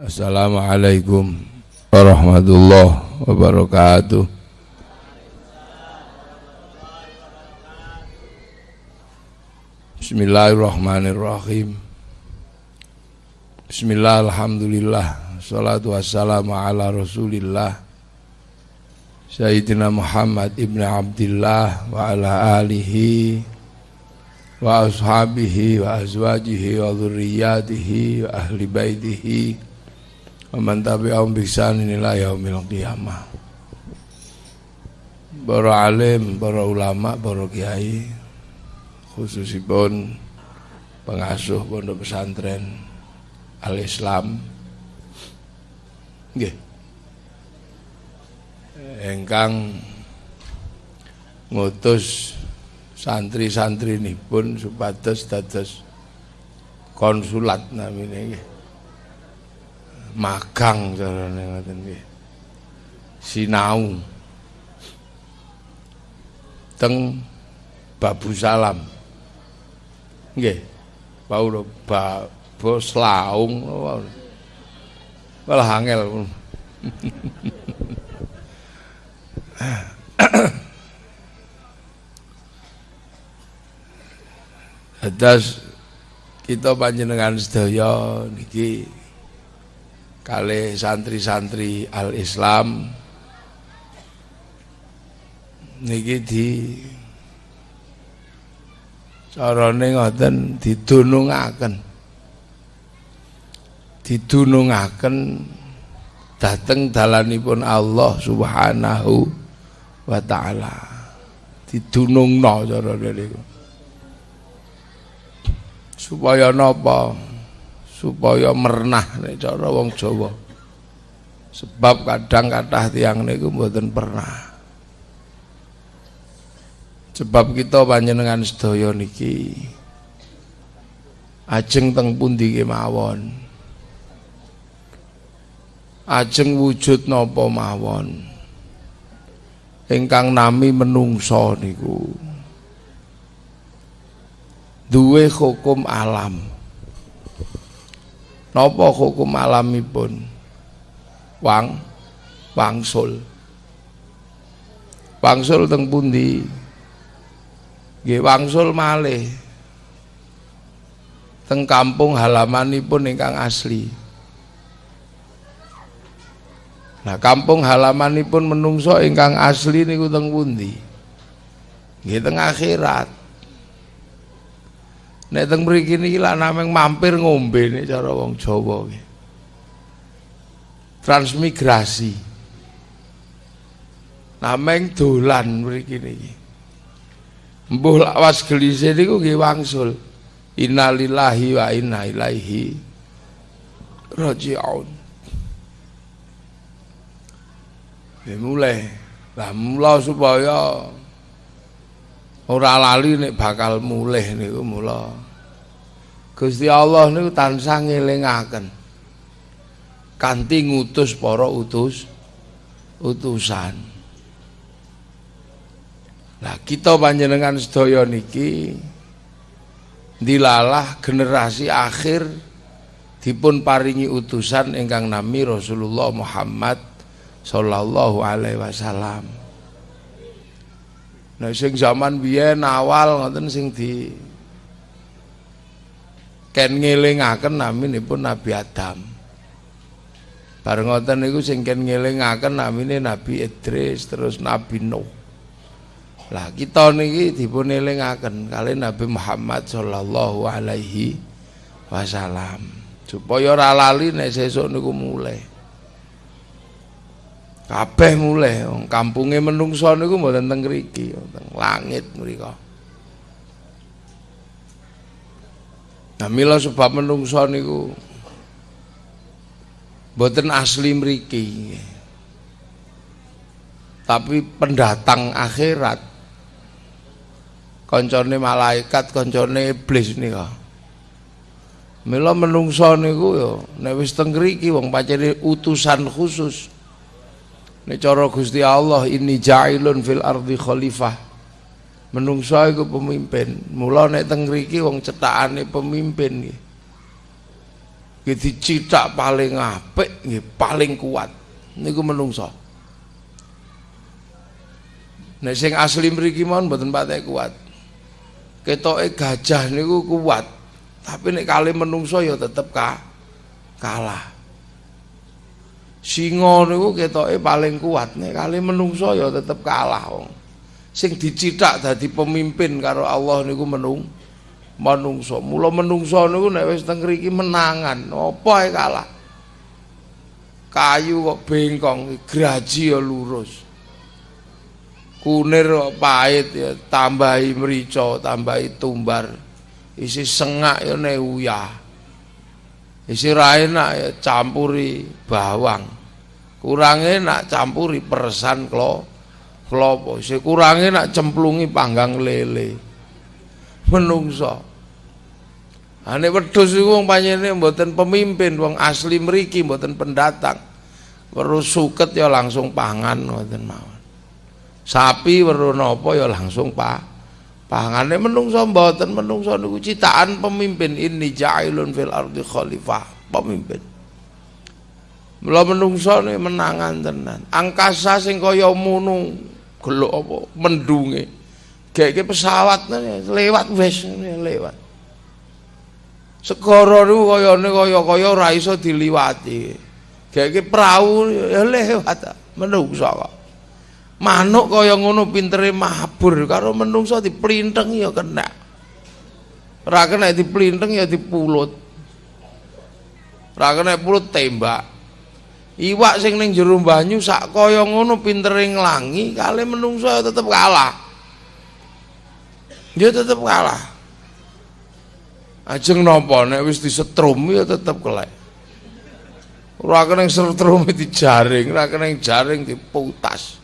Assalamualaikum warahmatullahi wabarakatuh. Bismillahirrahmanirrahim. Bismillah, alhamdulillah, salatu wassalamu ala rasulillah Sayyidina Muhammad ibn Abdullah wa ala alihi wa ashabihi wa azwajihi wa dhurriyyatihi wa ahli baitihi wa man tabi'ahum bi ihsanin ila yaumil qiyamah. Para alim, para ulama, para kiai khususipun pengasuh pondok pesantren Al-Islam. Nggih. Engkang ngutus santri-santri ini pun supados dados konsulat nggih magang carane ngoten nggih sinau teng Babu Salam. Nggih. Paulo ba bos laung malah angel. Atas kita panjenengan sedaya niki kali santri-santri al-Islam niki di carane ngoten didunungaken. Didunungaken dateng dalanipun Allah Subhanahu wa taala. Didunungno cara niku. Supaya napa supaya mernah nek cara wong Jawa. Sebab kadang kathah tiang niku mboten pernah. Sebab kita panjenengan sedaya niki ajeng teng pundi kemawon? Ajeng wujud napa mawon? Ingkang nami menungso niku. Duwe hukum alam napa hukum alamipun wang wangsul. Wangsul teng pundi? Nggih wangsul malih. Teng kampung halamanipun ingkang asli. Nah, kampung halamanipun menungso ingkang asli niku teng pundi? Nggih teng akhirat. Nek teng mriki niki lah nameng mampir ngombe nek cara wong Jawa nggih. Transmigrasi. Nameng dolan mriki niki. Mbuh lawas gelise niku nggih wangsul. Innalillahi wa inna ilaihi raji'un. Ya mulai. Lah mula supaya ora lali nek bakal mulih niku mula. Gusti Allah niku tansah ngelingaken. Kanthi ngutus para utus utusan. Lah kita panjenengan sedaya niki dilalah generasi akhir dipun paringi utusan ingkang nami Rasulullah Muhammad sallallahu alaihi wasallam Nah sing zaman biyen awal ngoten sing di ken ngelingaken naminipun Nabi Adam. Bareng ngoten niku sing ken ngelingaken namine Nabi Idris terus Nabi Nuh. Lah kita niki dipun elingaken kali Nabi Muhammad sallallahu alaihi wasallam supaya ora lali nek sesuk niku mulai kabeh mulai wong kampunge menungso niku mboten teng mriki teng langit mriku Nah mila sebab menungso niku mboten asli mriki. Tapi pendatang akhirat koncone malaikat koncone iblis nika. Mila menungso niku ya nek wis teng mriki wong pancene utusan khusus Nek cara Gusti Allah ini ja'ilun fil ardi khalifah. Menungso iku pemimpin. Mula nek teng mriki wong cetakane pemimpin nggih. nggih dicithak paling apik nggih paling kuat niku menungso Nek sing asli mriki mon mboten patek kuat. Ketoke gajah niku kuat, tapi nek kali menungso ya tetep ka kalah. Singa niku ketoke paling kuat, nek kali menungso ya tetep kalah wong. Sing dicithak dadi pemimpin karo Allah niku menung menungso. Mula menungso niku nek wis teng mriki menangan, apa ae kalah. Kayu kok bengkong, graji ya lurus kunir pahit ya tambahi merica tambahi tumbar isi sengak ya neuya isi ra enak ya campuri bawang. Kurang enak campuri persan klo klopo. Isi kurang enak cemplungi panggang lele. Menungso. Ane wedhus iku wong panjene mboten pemimpin wong asli mriki mboten pendatang. Perlu suket ya langsung pangan mboten mawon. Sapi weruh napa ya langsung pa pangane menungso mboten menungso niku citakan pemimpin. Ini ja'ilun fil ardi khalifah pemimpin. Mula menungso ne menangan tenan. Angkasa sing kaya munung gelok apa? Mendunge. Pesawat lewat wis lewat. Segara niku kayane kaya-kaya ora iso diliwati. Gek perahu ya lewat menungso kok manuk kaya ngono pintere mabur. Karo menungso diplinteng ya kena. Ora kena diplinteng ya dipulut. Ora kena pulut tembak. Iwak sing ning jero banyu sak kaya ngono pintere nglangi kali menungso ya tetep kalah. Dia tetep kalah. Ajeng napa nek wis disetrum ya tetep kelek. Ora kena setrum dijaring ora kena jaring diputas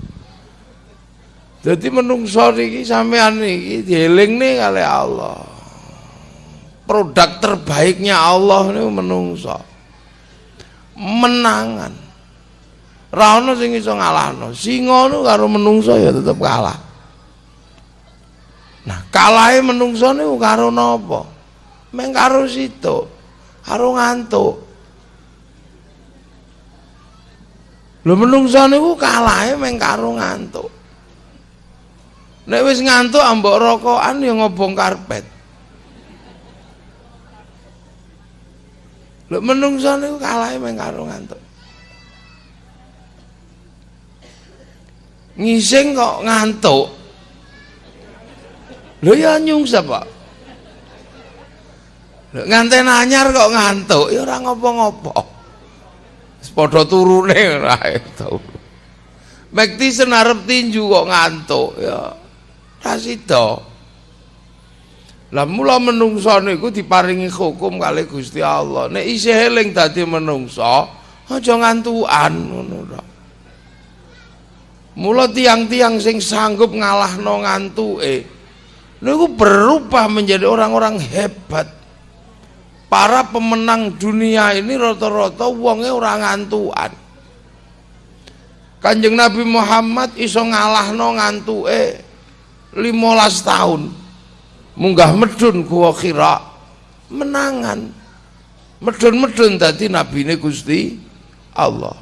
jadi menungso niki sampean niki dielingne kali Allah. Produk terbaiknya Allah niku menungso. Menangan. Ra ono sing iso ngalahno. Singa niku karo menungso ya tetep kalah. Nah, kalahe menungso niku karo napa? Meng karo situ. Karo ngantuk. Lho menungso niku kalahe meng karo ngantuk. Nek wis ngantuk ambok rokokan ya ngobong karpet. Lek menungso niku kalahe meng karo ngantuk. Ngising kok ngantuk. Lho ya nyungsep kok. Lek nganten anyar kok ngantuk ya ora ngopo-ngopo. Padha turune ora tau. Mekti senarep tinju kok ngantuk ya Rasida. Lah mula menungso niku diparingi hukum kali Gusti Allah. Nek isih eling dadi menungso, aja ngantukan ngono. Mula tiang-tiang sing sanggup ngalahno ngantuke niku berubah menjadi orang-orang hebat. Para pemenang dunia ini rata-rata wonge ora ngantukan. Kanjeng Nabi Muhammad iso ngalahno ngantuke 15 tahun. Munggah medun gua kira menangan. Medun-medun tadi nabi ini Gusti Allah.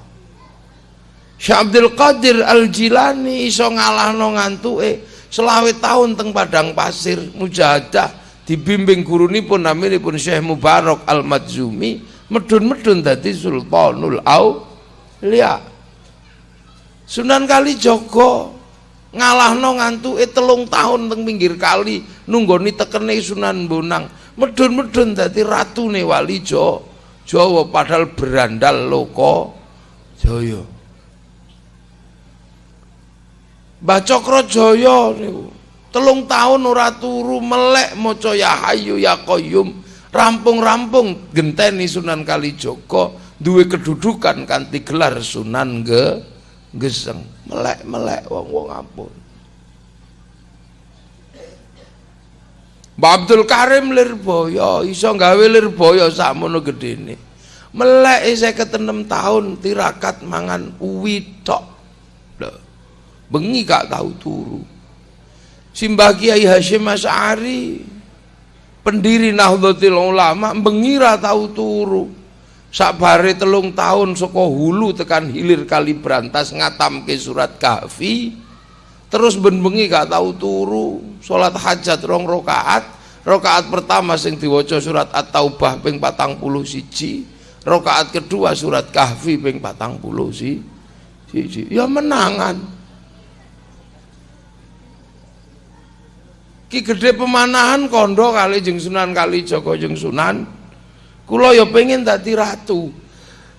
Syekh Abdul Qadir Al-Jilani iso ngalahno ngantuke selawe tahun teng padang pasir mujahadah dibimbing guru pun naminipun Syekh Mubarak Al-Madzumi medun-medun tadi Sultanul Aulia. Sunan Kalijogo ngalahno ngantuke telung tahun teng pinggir kali nunggoni tekene Sunan Bonang. Medun-medun dadi ratune wali Jawa padahal berandal loko Jaya. Mbah Cokrojoyo niku telung tahun ora turu melek maca ya hayu ya qayyum rampung-rampung genteni Sunan Kalijaga duwe kedudukan kanthi gelar Sunan Ge Geseng. Melek-melek wong-wong ampun. Mbak Abdul Karim Lirboyo iso gawe Lirboyo sakmono gedene. Melek saya ketenem tahun tirakat mangan uwi tok. Bengi gak tahu turu. Simbah Kiai Hashim Asy'ari pendiri Nahdlatul Ulama bengi ra tahu turu Sabare telung tahun saka hulu tekan hilir kali berantas ngatamke surat kahfi terus ben bengi gak tahu turu salat hajat rong rakaat. Rakaat pertama sing diwaca surat at-taubah ping 41 rakaat kedua surat kahfi ping 40 si siji. Ya menangan. Ki gede pemanahan kondo kali jeng Sunan kali Joko jeng Sunan Kulo ya pengen dadi ratu.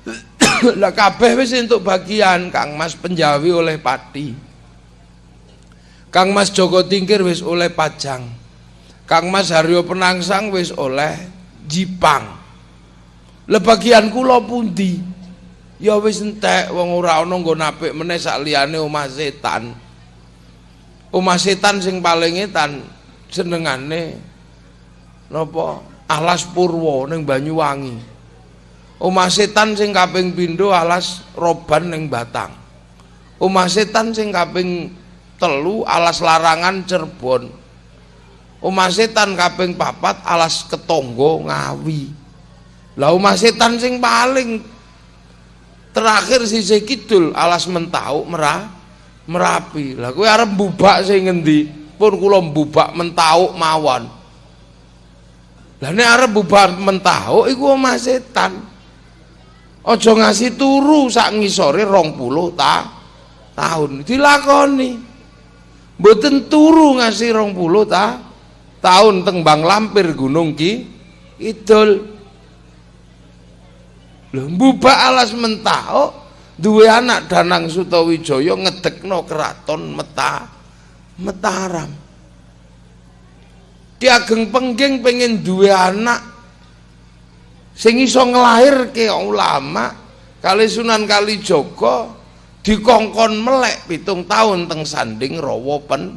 lah kabeh wis entuk bagian Kang Mas Penjawi oleh Pati. Kang Mas Joko Tingkir wis oleh Pajang. Kang Mas Haryo Penangsang wis oleh Jipang. Lah bagian kula pundi? Ya wis entek wong ora ana nggon apik meneh sak liyane omah setan. Omah setan sing paling etan senengane napa? Alas purwo ning Banyuwangi. Omah setan sing kaping pindho alas roban ning Batang. Omah setan sing kaping telu alas larangan Cirebon. Omah setan kaping papat alas ketonggo Ngawi. Lah omah setan sing paling terakhir sisih kidul alas mentau merah merapi. Lah kowe arep mbubak sing ngendi? Pun kula mbubak mentau mawon lah nek arep bubar mentahuk iku omah setan. Aja ngasih turu sak ngisore 20 ta tahun dilakoni. Mboten turu ngasih 20 ta tahun teng Bang Lampir Gunung Ki Idul. Lho mbubak alas mentahuk duwe anak Danang Sutawijaya ngedekno keraton Meta Mataram. Ki Ageng Pengging pengen dua anak. Sing iso nglahirke ulama kali Sunan Kalijaga dikongkon melek pitung tahun teng sanding rawa pen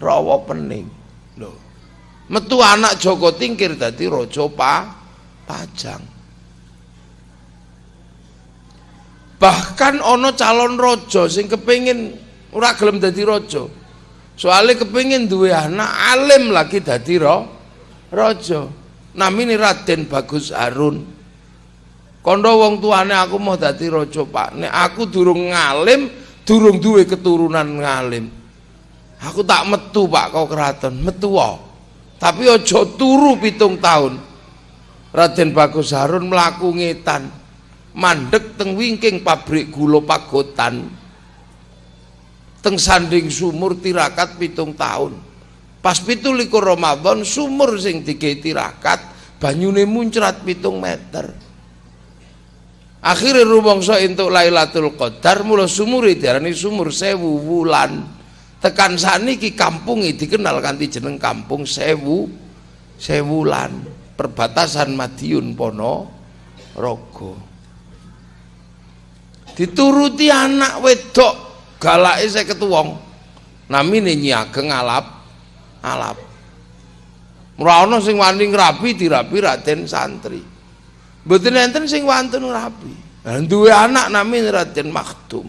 rawa pening. Lho metu anak Joko Tingkir dadi raja pa Pajang. Bahkan ono calon raja sing kepengin ora gelem dadi raja soalnya kepingin dua anak alim lagi dadi ro rojo namini Raden Bagus Harun. Kondo wong tuane aku mau dadi rojo pak. Nek aku durung ngalim durung duwe keturunan ngalim. Aku tak metu pak kau keraton. Metu wo. tapi ojo turu pitung tahun. Raden Bagus Harun melaku ngetan. Mandek teng wingking pabrik gula pagotan teng sanding sumur tirakat pitung tahun. Pas pitu likur Ramadan sumur sing tiga tirakat banyune muncrat pitung meter. Akhirnya rumangsa entuk Lailatul Qadar mula sumur diarani sumur sewu wulan. Tekan saniki kampung dikenal kanthi jeneng kampung sewu sewulan. Perbatasan Madiun Pono Rogo. Dituruti anak wedok galake saya ketuwong namine Nyi Ageng alap. Alap. Ora sing wani ngrabi dirabi Raden santri. Mboten enten sing wantun ngrabi duwe anak namine Raden Maktum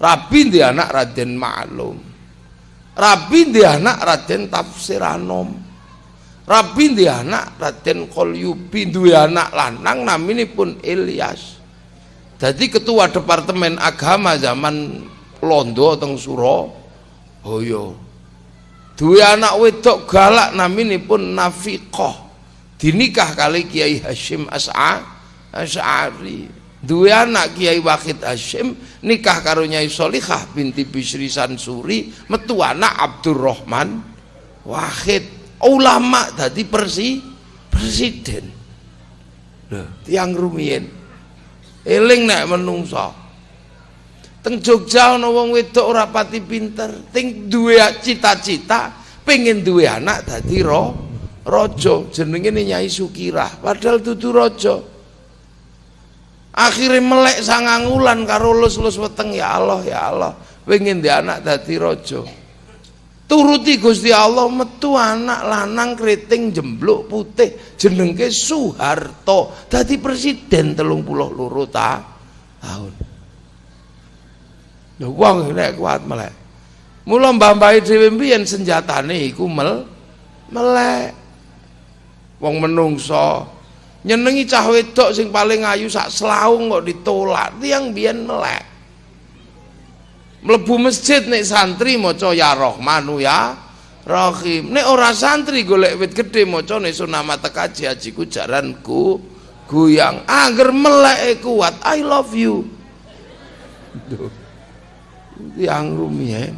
rabi di anak Raden Ma'lum rabi di anak Raden Tafsiranom rabi di anak Raden Qolyubi duwe anak lanang namine pun Ilyas jadi ketua departemen agama zaman londo teng Surabaya. Duwe anak wedok galak naminipun Nafiqah. Dinikah kali Kiai Hashim As'a As'ari duwe anak Kiai Wahid Hashim nikah karo Nyai Solihah binti Bisri Sansuri metu anak Abdurrahman Wahid. Ulama tadi persi presiden. Loh tiang rumiyin eling nek menungso. Teng Jogja ana wong wedok ora pati pinter ting duwe cita-cita pengen duwe anak dadi ro raja jenenge Nyai Sukirah padahal dudu raja. Akhirnya melek sangang wulan karo lus-lus weteng ya Allah ya Allah pengen di anak dadi raja turuti Gusti Allah metu anak lanang keriting jembluk putih jenengke Soeharto dadi presiden telung puluh loro ta tahun Lho wong nek kuat melek. Mula mbah-mbahe dhewe mbiyen senjatane iku mel melek. Wong menungso nyenengi cah wedok sing paling ayu sak selaung kok ditolak tiang biyen melek mlebu masjid nek santri maca ya Rahmanu ya Rahim. Nek ora santri golek wit gedhe maca nek sunama tekaji hajiku jaranku goyang agar melek kuat. I love you. Yang rumiyin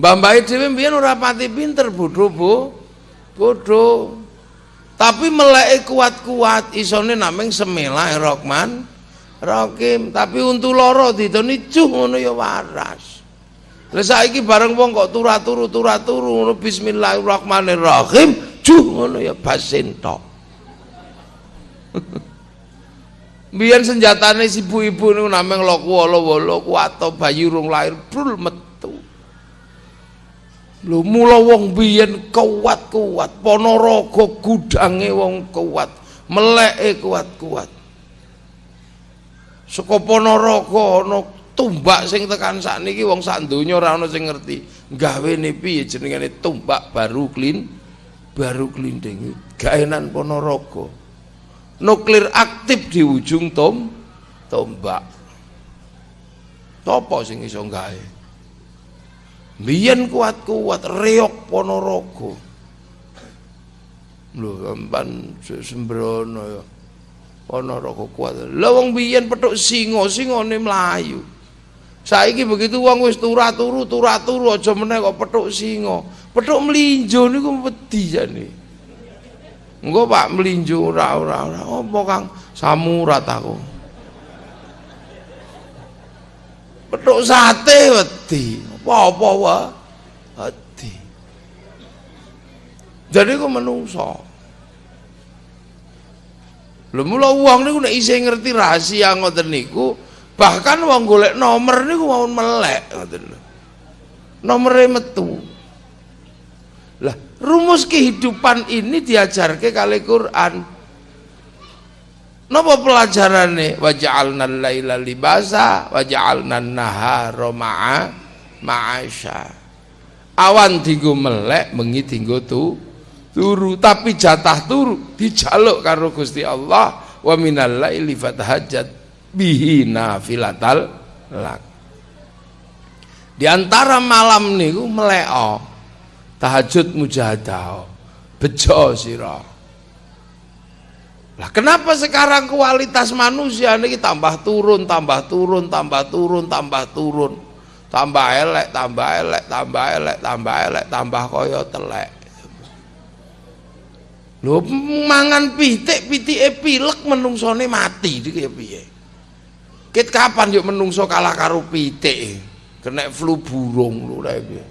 Mbah Mbah dhewe mbiyen ora pati pinter bodho Bu bodho. Tapi melek kuat-kuat isone nameng semilah Rahman Rahim tapi untuk loro ditoni cuh ngono ya waras. Lah saiki bareng wong kok turu-turu ngono bismillahirrahmanirrahim cuh ngono ya basin tok Biyen senjatane si ibu-ibu niku nameng loku wala-wala kuat bayi urung lahir brul metu. Lho mula wong biyen kuat-kuat, Ponorogo gudange wong kuat, meleke kuat-kuat saka Ponorogo ana tumbak sing tekan sakniki wong sak donya ora ana sing ngerti. Gawene piye jenengane tumbak baru klin baru klinding. Gaenan Ponorogo. Nuklir aktif di ujung tom tombak. Apa sing iso gawe? Biyen kuat-kuat reok Ponorogo. Lho sampan sembrono ya ana roko kuat. Lha wong biyen petuk singa singane mlayu. Saiki begitu wong wis turu-turu turu-turu aja meneh kok petuk singa. Petuk mlinjo niku wedi jane. Engko Pak mlinjo ora ora ora. Apa Kang? Samurat aku. Petuk sate wedi. Apa-apa wae wedi. Jadi kok menungso Lho mula wong niku nek isih ngerti rahasia ngoten niku, bahkan wong golek nomor niku mau melek ngoten lho. Nomere metu. Lah, rumus kehidupan ini diajarke kali Quran. Napa pelajarane? Waja'alna laila libasa waja'alna nahara ma'a ma'asya. Awan dinggo melek, bengi dinggo tu turu tapi jatah turu dijaluk karo Gusti Allah wa minal laili fatahajjat bihi nafilatal lak. Di antara malam niku meleo tahajud mujahadah bejo sira. Lah kenapa sekarang kualitas manusia ini tambah turun tambah turun tambah turun tambah turun? Tambah elek tambah elek tambah elek tambah elek tambah koyo telek Lho mangan pitik, pitike pilek menungsone mati iki piye? Ket kapan yuk menungso kalah karo pitik? Kena flu burung lho lha piye?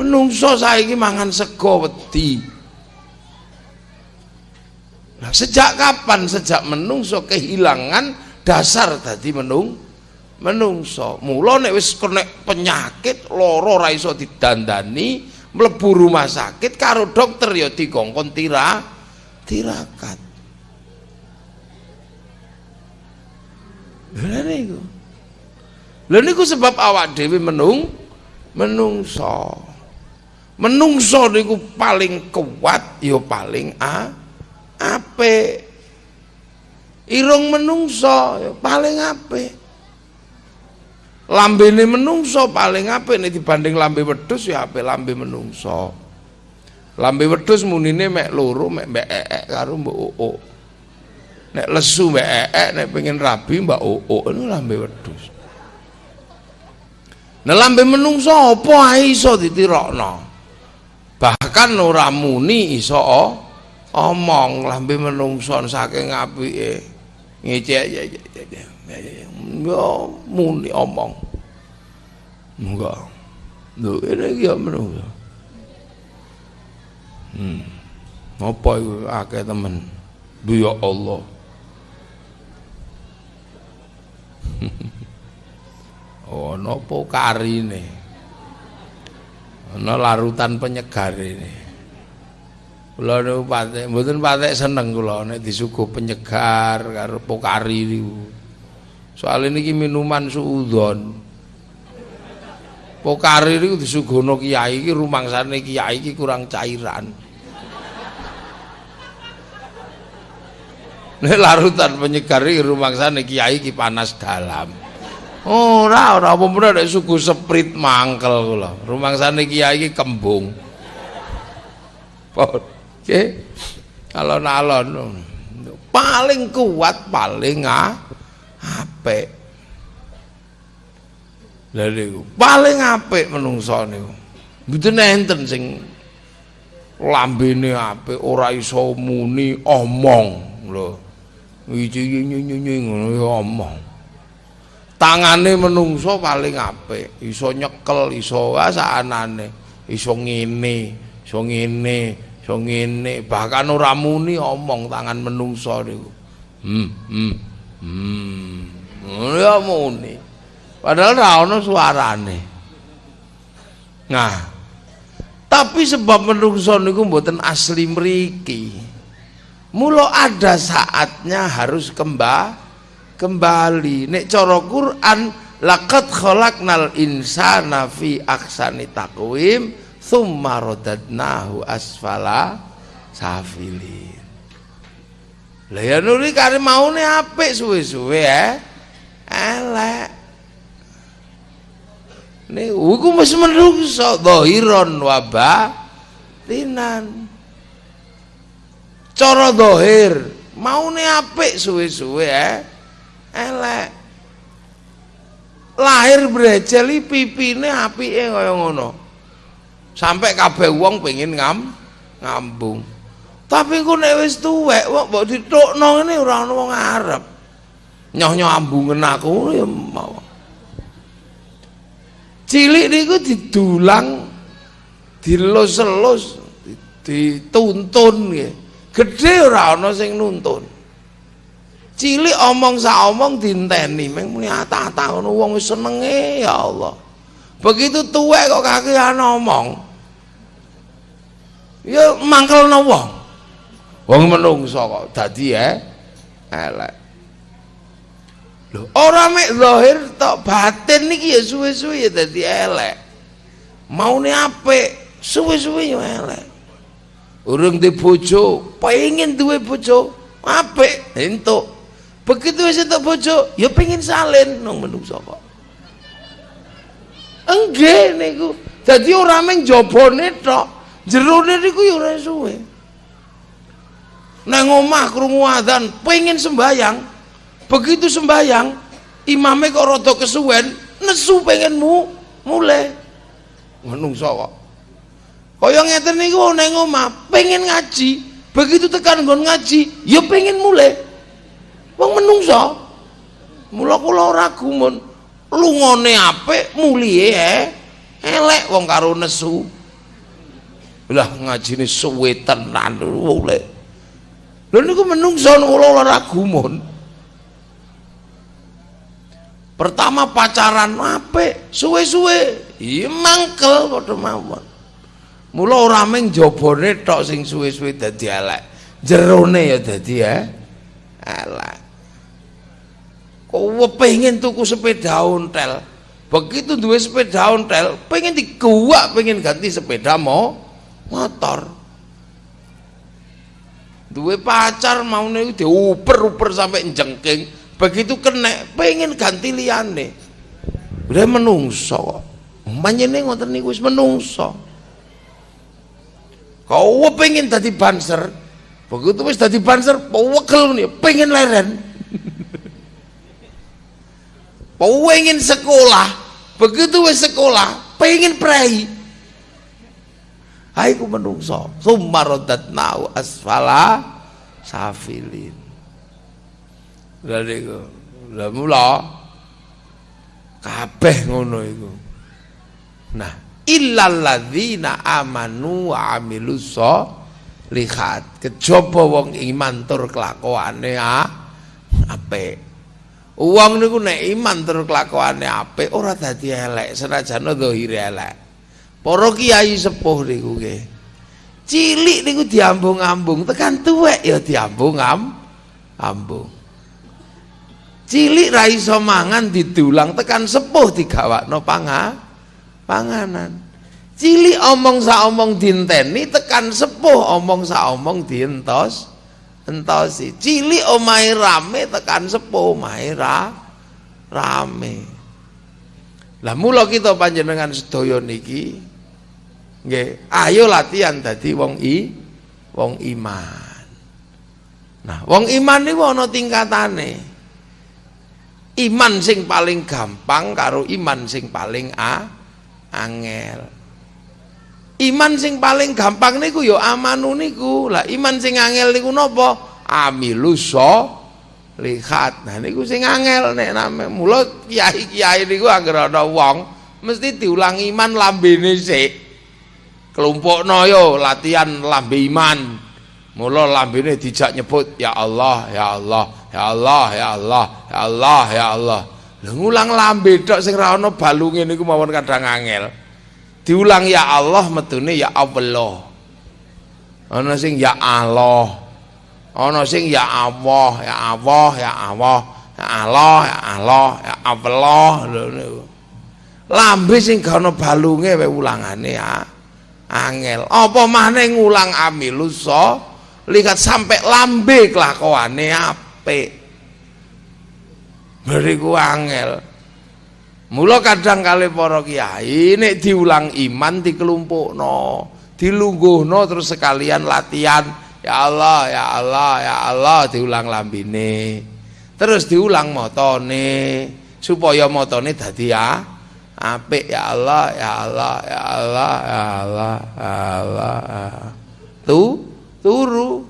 Menungso saiki mangan sego wedi. Nah, sejak kapan sejak menungso kehilangan dasar tadi menung menungso. Mula nek wis kena penyakit loro ra iso didandani, mlebu rumah sakit karo dokter ya dikongkon tira tirakat. Lha niku. Lha niku sebab awak dhewe menung menungso. Menungso niku paling kuat ya paling a ape irung menungso ya paling apik lambene menungso paling apik nek dibanding lambe wedhus ya apik lambe menungso. Lambe wedhus munine mek loro mek mbek ek karo mbok oo nek lesu mbek ek nek pengen rabi mbak oo itu lambe wedhus. Nah lambe menungso apa ae iso ditirokno? Bahkan ora muni iso omong lambe menungso saking apike. Ngecek ya muni omong enggak lho ini ya menungso hmm apa iku akeh temen? Ya Allah. Oh napa karine ana larutan penyegar ini. Kula niku patek mboten patek seneng kula nek disuguh penyegar karo pokari niku soal ini minuman suudon Pokari niku disuguhno kiai iki rumangsane kiai iki kurang cairan. Nek larutan penyegar iki rumangsane kiai iki panas dalam. Ora ora apa suku seprit mangkel kula. Rumangsane kiai kembung. Oke. Alon-alon paling kuat paling ah, apik. Lha niku paling apik menungso niku. Mboten enten sing lambene apik ora iso muni omong lho. Iki ngono ya omong. Tangane menungso paling apik, iso nyekel, iso asanane, iso ngene, iso ngene, iso ngene, bahkan ora muni omong tangan menungso niku. Hmm, hmm. Hmm. Ya muni. Padahal ora ana suarane. Nah, tapi sebab menungso niku mboten asli mriki. Mula ada saatnya harus kembali kembali. Nek cara Quran laqad khalaqnal insana fi aksani taqwim thumma radadnahu asfala safilin. Lah ya nuri kare maune apik suwe-suwe ya. Elek. Nih, iku wis menungso dhahiron wa batinan. Cara dhahir, maune apik suwe-suwe eh. Elek. Lahir brejeli pipine apike kaya ngono. Sampai kabeh wong pengen ngam ngambung. Tapi ku nek wis tuwek kok mbok ditukno ngene ora ana wong arep. Nyoh-nyoh ambungen aku ya mau cilik niku didulang dilus-elus dituntun nggih. Gedhe ora ana sing nuntun. Cilik omong sak omong dinteni meng muni ata-ata ngono wong wis senenge ya Allah. Begitu tuwek kok kakean omong ya mangkelno wong wong menungso kok dadi ya elek Lho, ora mek zahir tok batin niki ya suwe-suwe ya dadi elek. Maune apik, suwe-suwe ya elek. Urung di bojo, pengen duwe bojo, apik entuk. Begitu wis entuk bojo, ya pengen salin nang menungso kok. Enggak niku. Dadi ora meng jabone tok, jerone niku ya ora suwe. Nang omah krungu adzan, pengen sembayang, begitu sembayang imamnya kok rada kesuwen nesu pengen mu mulai menungso kok kaya ngeten niku nang omah pengen ngaji. Begitu tekan nggon ngaji ya pengen mulai wong menungso. Mula kula ora gumun. Lungone apik mulihe eh. Elek wong karo nesu. Lah ngajine suwe tenan mulai lho niku menungso kula ora gumun. Pertama pacaran apik suwe-suwe. Iya mangkel padha mawon. Mula ora mung jabone tok sing suwe-suwe dadi elek. Jerone ya dadi ya elek. Kok pengen tuku sepeda ontel? Begitu duwe sepeda ontel pengen diguwak pengen ganti sepeda mau motor duwe pacar mau nih diuper-uper sampai jengking begitu kena pengen ganti liane udah menungso kok. Manjene ngoten niku wis menungso. Kau pengen tadi banser? Begitu wis tadi banser wegel nih pengen leren. Pengen sekolah. Begitu wis sekolah pengen prei Hai ku menungso. Summa nau asfala safilin. Lha niku lha mula kabeh ngono iku. Nah illal ladzina amanu wa lihat kejaba wong iman tur kelakuane apik. Wong niku nek iman tur kelakuane apik ora dadi elek senajan zahire elek para kiai sepuh niku nggih. Cilik niku diambung-ambung. Tekan tuwek ya diambung-ambung cilik ra iso mangan didulang tekan sepuh digawakno panga panganan. Cili omong sa omong dinteni tekan sepuh omong sa omong dientos entosi. Cili omai rame tekan sepuh omai ra, rame. Lah mula kita panjenengan sedaya niki nggih ayo latihan dadi wong i wong iman nah wong iman niku ana tingkatane iman sing paling gampang karo iman sing paling a angel Iman sing paling gampang niku ya amanu niku. Lah iman sing angel niku napa? Amilus lihat. Nah niku sing angel nek name. Mula kiai-kiai niku anggere ana wong mesti diulang iman lambene sik. Kelompokno yo latihan lambe iman. Mula lambene dijak nyebut ya Allah, ya Allah, ya Allah, ya Allah, ya Allah, ya Allah. Lah ngulang lambe tok sing ra ana balunge niku kadang angel. Diulang ya Allah metune ya Allah. Ana sing ya Allah. Ana sing ya Allah ya Allah ya Allah ya Allah ya Allah ya Allah lambe sing gak ana balunge wae ulangane ya angel. Apa maneh ngulang amilusa lihat sampai lambe kelakuane apik. Beriku angel. Mula kadang kali para kiai nek diulang iman dikelompokno, dilungguhno terus sekalian latihan ya Allah ya Allah ya Allah diulang lambine. Terus diulang motone supaya motone dadi ya apik ya Allah ya Allah ya Allah ya Allah ya Allah. Ya. Tu turu.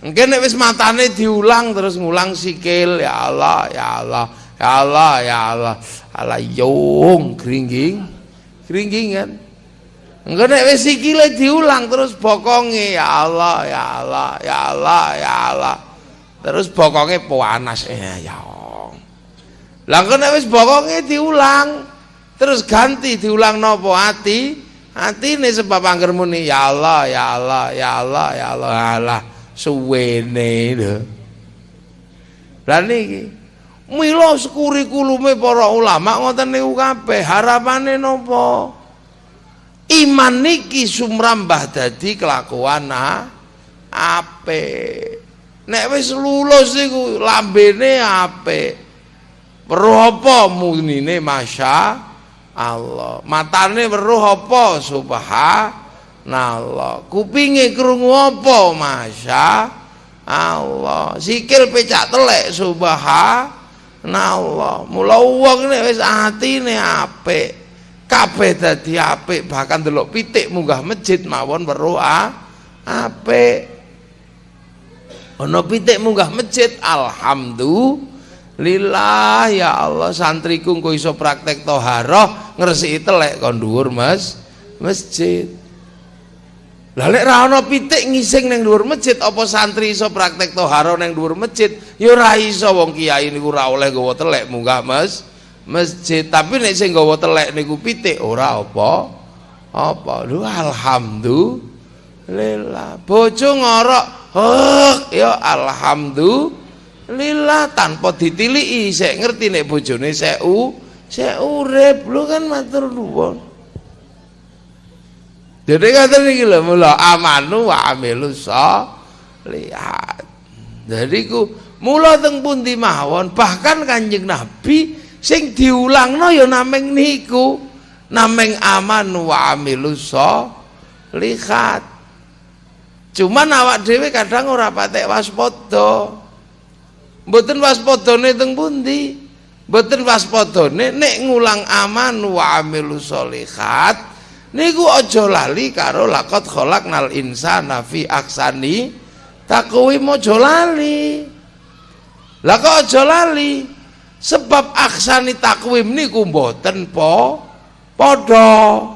Mungkin nek matane diulang terus ngulang sikil ya Allah ya Allah Ya Allah, ya Allah. Allah yung keringging. kan Enggak nek wis sikile diulang terus bokonge ya Allah, ya Allah, ya Allah, ya Allah. Terus bokonge panas eh ya Allah. Lah nek wis bokonge diulang terus ganti diulang nopo hati ini sebab angger muni ya Allah ya Allah ya Allah ya Allah Allah suwene lho lah niki Mila kurikulumé para ulama ngoten niku kabeh harapane napa? Iman niki sumrambah dadi kelakuan apik. Nek wis lulus iku lambene apik. Weruh apa munine Masya Allah. Matane weruh apa subhanallah. Kupinge krungu apa Masya Allah. Sikil pecak telek subhanallah Allah, mula wong nek wis atine apik, kabeh dadi apik, bahkan delok pitik munggah masjid mawon weruh apik. Ana pitik munggah masjid, alhamdulillah ya Allah santriku engko iso praktek toharoh ngresiki telek kon dhuwur Mas. Masjid. Lah lek ra ana pitik ngising ning dhuwur masjid apa santri iso praktek toharo ning dhuwur masjid? Ya ora iso wong kiai niku ora oleh gawa telek munggah Mas. Masjid. Tapi nek sing gawa telek niku pitik ora apa. Apa? Lho alhamdulillah. Bojo ngorok hek ya alhamdulillah tanpa ditiliki sik ngerti nek bojone sik u sik urip lho kan matur nuwun jadi kata ini lho mula amanu wa amilu lihat. Jadi ku mula teng pundi mawon bahkan Kanjeng Nabi sing diulangno ya nameng niku. Nameng amanu wa amilu lihat. Cuman awak dhewe kadang ora patek waspada. Mboten waspadane teng pundi? Mboten waspadane nek ngulang aman wa amilu lihat niku aja lali karo lakot nal insana fi aksani takwim aja lali. Lah kok aja lali? Sebab aksani takwim niku mboten po padha.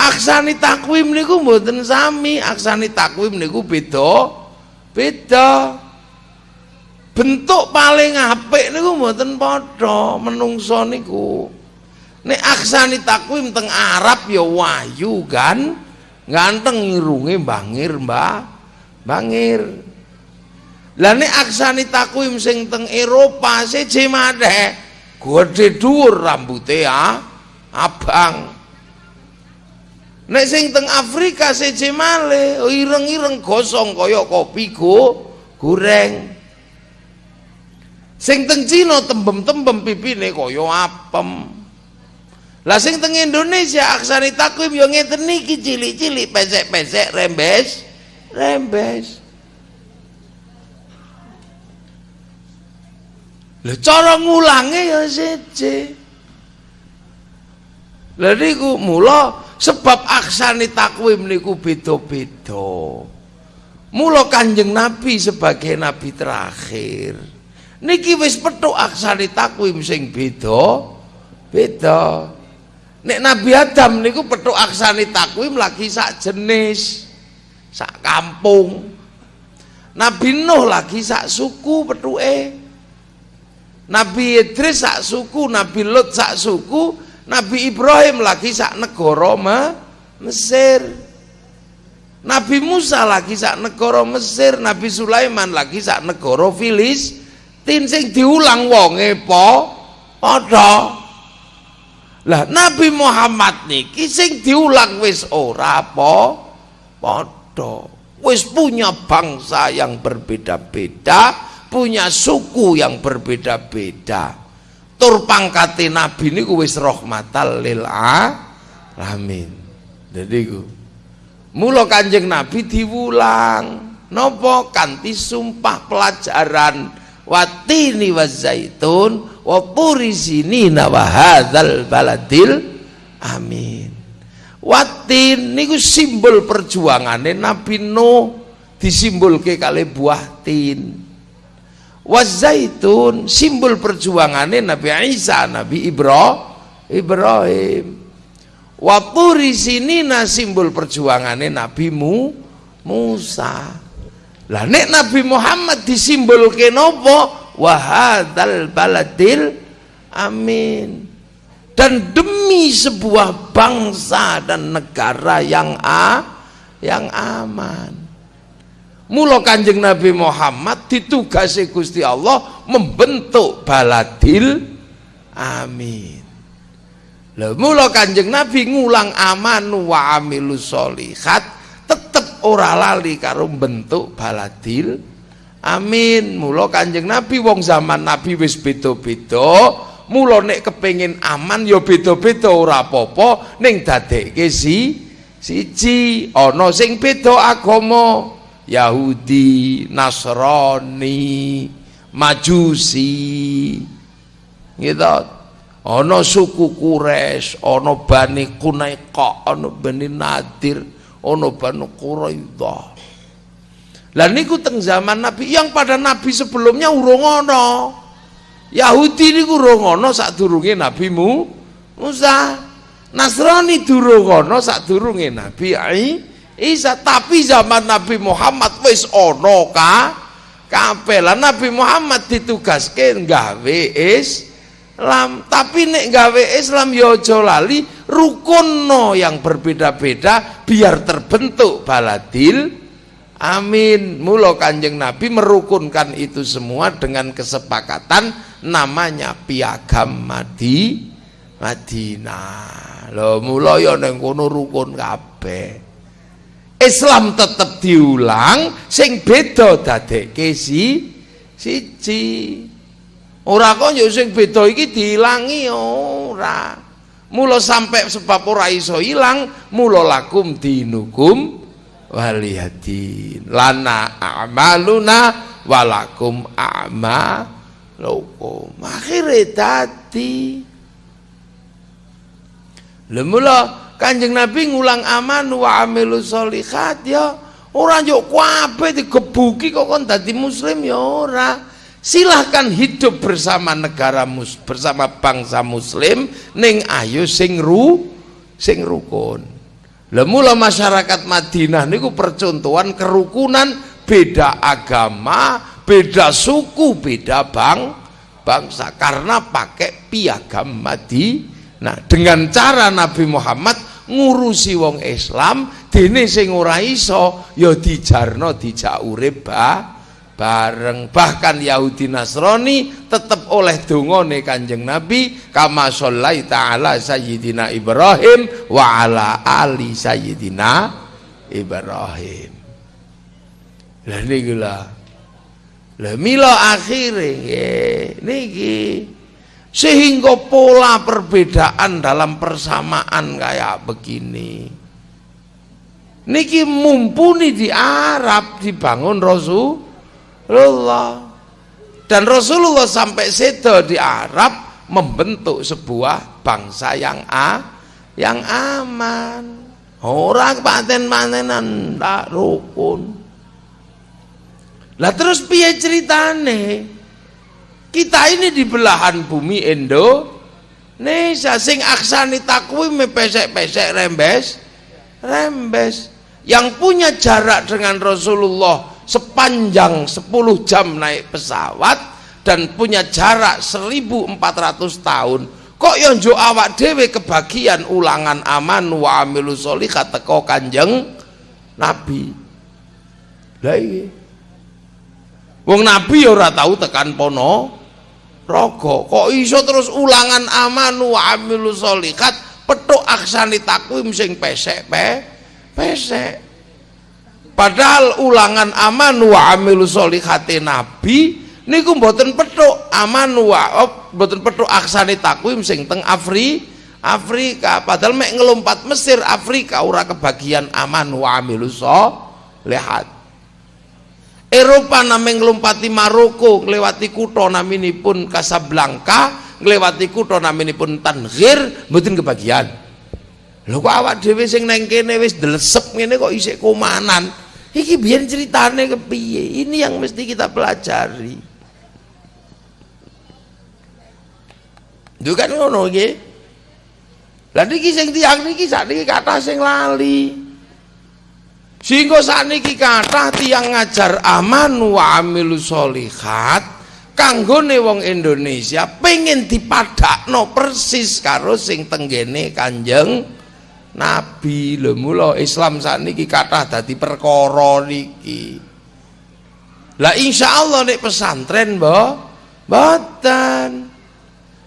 Aksani takwim niku mboten sami aksani takwim niku beda beda bentuk paling apik niku mboten padha menungso niku Nek aksani takwim teng Arab ya wahyu kan. Ganteng irunge bangir, Mbak. Bangir. Lah nek aksani takwim sing teng Eropa seje madhe gede dhuwur rambute ah, abang nek sing teng Afrika seje male ireng-ireng gosong kaya kopi go goreng sing teng Cina tembem-tembem pipine kaya apem lah sing teng Indonesia aksari takwim yo ngeten niki cilik-cilik pesek-pesek rembes rembes Lah cara ngulange ya siji. Lah niku mula sebab aksane takwim niku beda-beda. Mula Kanjeng Nabi sebagai nabi terakhir niki wis petuk aksane takwim sing beda beda. Nek Nabi Adam niku petuk aksane takwim lagi sak jenis, sak kampung. Nabi Nuh lagi sak suku petuke. Nabi Idris sak suku, Nabi Lut sak suku, Nabi Ibrahim lagi sak negara Mesir. Nabi Musa lagi sak negara Mesir, Nabi Sulaiman lagi sak negara Filistin sing diulang wonge po padha. Lah Nabi Muhammad niki sing diulang wis ora apa padha. Wis punya bangsa yang berbeda-beda, punya suku yang berbeda-beda. Tur pangkate nabi niku wis rahmatal lil alamin. Jadi ku mula kanjeng nabi diwulang nopo kanti sumpah pelajaran watini wa zaitun wa puri sinina wa hadzal baladil amin. Watin niku simbol perjuangane Nabi Nuh disimbolke kali buah tin. Wazaitun simbol perjuangannya Nabi Isa Nabi Ibrahim Ibrahim. Wapuri sinina simbol perjuangannya Nabi Mu, Musa lah nek Nabi Muhammad disimbol kenopo wahadal baladil amin. Dan demi sebuah bangsa dan negara yang a yang aman. Mula Kanjeng Nabi Muhammad ditugasi Gusti Allah membentuk baladil amin. Lah mula Kanjeng Nabi ngulang aman wa amilus solihat ora lali karo bentuk baladil amin. Mula Kanjeng Nabi wong zaman Nabi wis beda-beda. Mula nek kepengin aman ya beda-beda ora apa-apa ning dadekke si siji ana sing beda agama Yahudi, Nasrani, Majusi. Gitu. Ana suku Quraisy, ana Bani Qunaiqa, ana Bani Nadir, ana Bani Quraidah. Lah niku teng zaman Nabi yang pada Nabi sebelumnya urung ana. Yahudi niku urung ana sadurunge Nabi Musa. Nasrani durung ana sadurunge Nabi Isa. Isa tapi zaman Nabi Muhammad wis ono ka kabeh Nabi Muhammad ditugaske gawe Islam tapi nek gawe Islam ya aja lali rukunno yang berbeda-beda biar terbentuk baladil. Amin. Mula kanjeng Nabi merukunkan itu semua dengan kesepakatan namanya piagam Madi Madinah. Lho mula ya ning kono rukun kabeh. Islam tetap diulang sing beda dadekke si siji ora kok yo sing beda iki diilangi ora. Mula sampai sebab ora iso ilang mula lakum dinukum waliyadin lana a'maluna walakum a'malukum. Akhire dadi. Lha mula Kanjeng Nabi ngulang aman wa amilu solihat ya. Orang yuk kuabe digebuki kok kon dadi muslim ya ora silahkan hidup bersama negara mus bersama bangsa muslim ning ayo sing ru sing rukun. Lemula masyarakat Madinah niku percontohan kerukunan beda agama beda suku beda bang bangsa karena pakai piagam Madinah Nah, dengan cara Nabi Muhammad ngurusi wong Islam, dene sing ora iso ya dijarno dijak urip bareng. Bahkan Yahudi Nasrani tetap oleh dungone Kanjeng Nabi kama sholai ta'ala sayyidina Ibrahim wa ala ali sayyidina Ibrahim. Lah niki lah. Lah mila akhire niki. Sehingga pola perbedaan dalam persamaan kayak begini. Niki mumpuni di Arab dibangun Rasul Rasulullah dan Rasulullah sampai sedo di Arab membentuk sebuah bangsa yang a yang aman. Orang paten-patenan tak rukun. Lah terus piye ceritane? Kita ini di belahan bumi Indonesia. Sing aksani takwim pesek-pesek rembes rembes. Yang punya jarak dengan Rasulullah sepanjang 10 jam naik pesawat dan punya jarak 1400 tahun. Kok yang awak dewe kebagian ulangan aman wa amilu teko kanjeng nabi? Lah iya. Wong nabi ya ora tahu tekan pono rogo kok iso terus ulangan aman wa amilu solikat petuk aksani takwim sing pesek pe pesek Padahal ulangan aman wa amilu solihati nabi niku mboten petuk. Aman wa oh, mboten petuk aksani takwim sing teng Afri Afrika. Padahal mek ngelompat Mesir Afrika ora kebagian aman wa amilu lihat Eropa nameng ngelompati Maroko nglewati kutha naminipun Casablanca nglewati kutha naminipun Tangier mboten kebagian. Lho kok awak dhewe sing neng kene wis delesep ngene kok isih komanan Iki biar ceritane kepiye. Ini yang mesti kita pelajari. Itu kan ngono nggih. Lah niki sing tiyang niki sakniki kathah sing lali. Sehingga sakniki kathah tiyang ngajar aman wa amilus solihat kanggone wong Indonesia pengen dipadakno persis karo sing tenggene Kanjeng nabi. Lho mula Islam sakniki kathah dadi perkara niki. Lah insyaallah nek pesantren mbah mboten.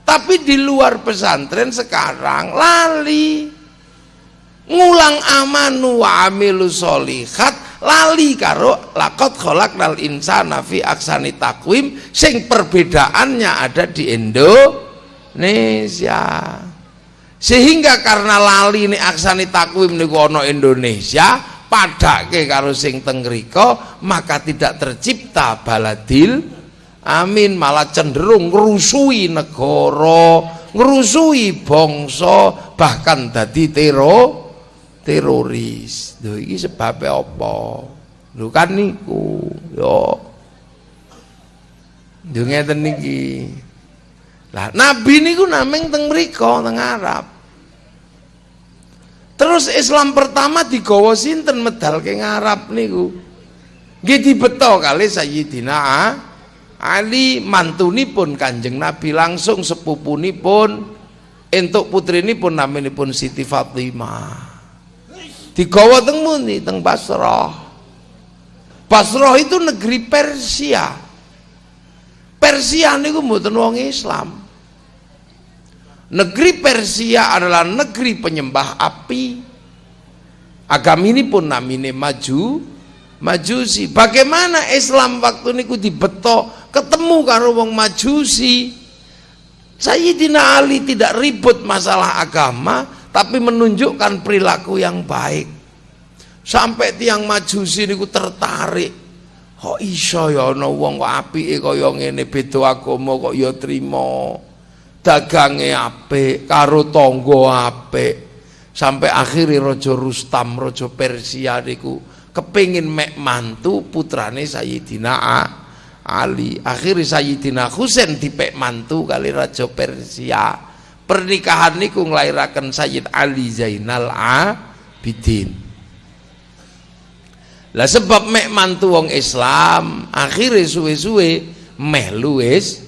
Tapi di luar pesantren sekarang lali. Ngulang amanu wa amilu solihat lali karo lakot kholak nal insana fi aksani takwim sing perbedaannya ada di Indonesia sehingga karena lali ini aksani takwim niku Indonesia padake karo sing teng maka tidak tercipta baladil amin malah cenderung ngerusui negara ngerusui bangsa bahkan dadi tero teroris. Lho iki sebabnya apa? Lho kan niku yo. Yo ngeten niki lah nabi niku nameng teng mriku teng Arab. Terus Islam pertama digawa sinten medal ke Arab niku. Nggih dibeto kali Sayyidina Ali mantunipun Kanjeng Nabi langsung sepupunipun entuk putrinipun naminipun Siti Fatimah. Digawa teng mundi teng Basrah. Basrah itu negeri Persia. Persia niku mboten wong Islam. Negeri Persia adalah negeri penyembah api. Agama ini pun namine maju, majusi. Bagaimana Islam waktu niku dibeto ketemu karo wong majusi. Sayyidina Ali tidak ribut masalah agama, tapi menunjukkan perilaku yang baik. Sampai tiang majusi niku tertarik kok iso ya ana wong kok apike kaya ngene beda agama kok ya trima dagange apik karo tangga apik. Sampai akhirnya raja Rustam raja Persia niku kepingin mek mantu putrane Sayyidina Ali. Akhirnya Sayyidina Husain dipek mantu kali raja Persia. Pernikahan niku nglairaken Sayyid Ali Zainal Abidin. Lah sebab mek mantu wong Islam, akhirnya suwe-suwe meh luwes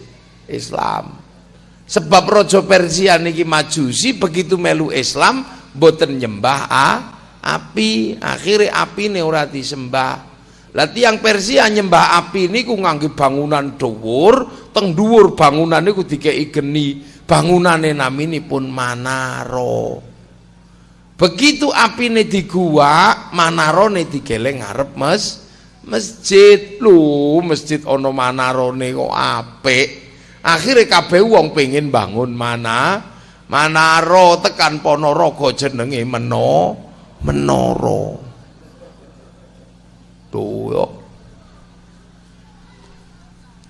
Islam. Sebab raja Persia niki majusi begitu melu Islam boten nyembah a, api, akhirnya api ora disembah. Lah tiang Persia nyembah api niku ngangge bangunan dhuwur, teng dhuwur bangunan niku dikeki geni. Bangunane naminipun Manaro. Begitu api ini di digeleng ngarep mes masjid. Lu masjid ono Manarone kok apik. Akhirnya kabeh wong pengen bangun mana Manaro tekan Ponorogo jenenge Meno Menoro. Tuh.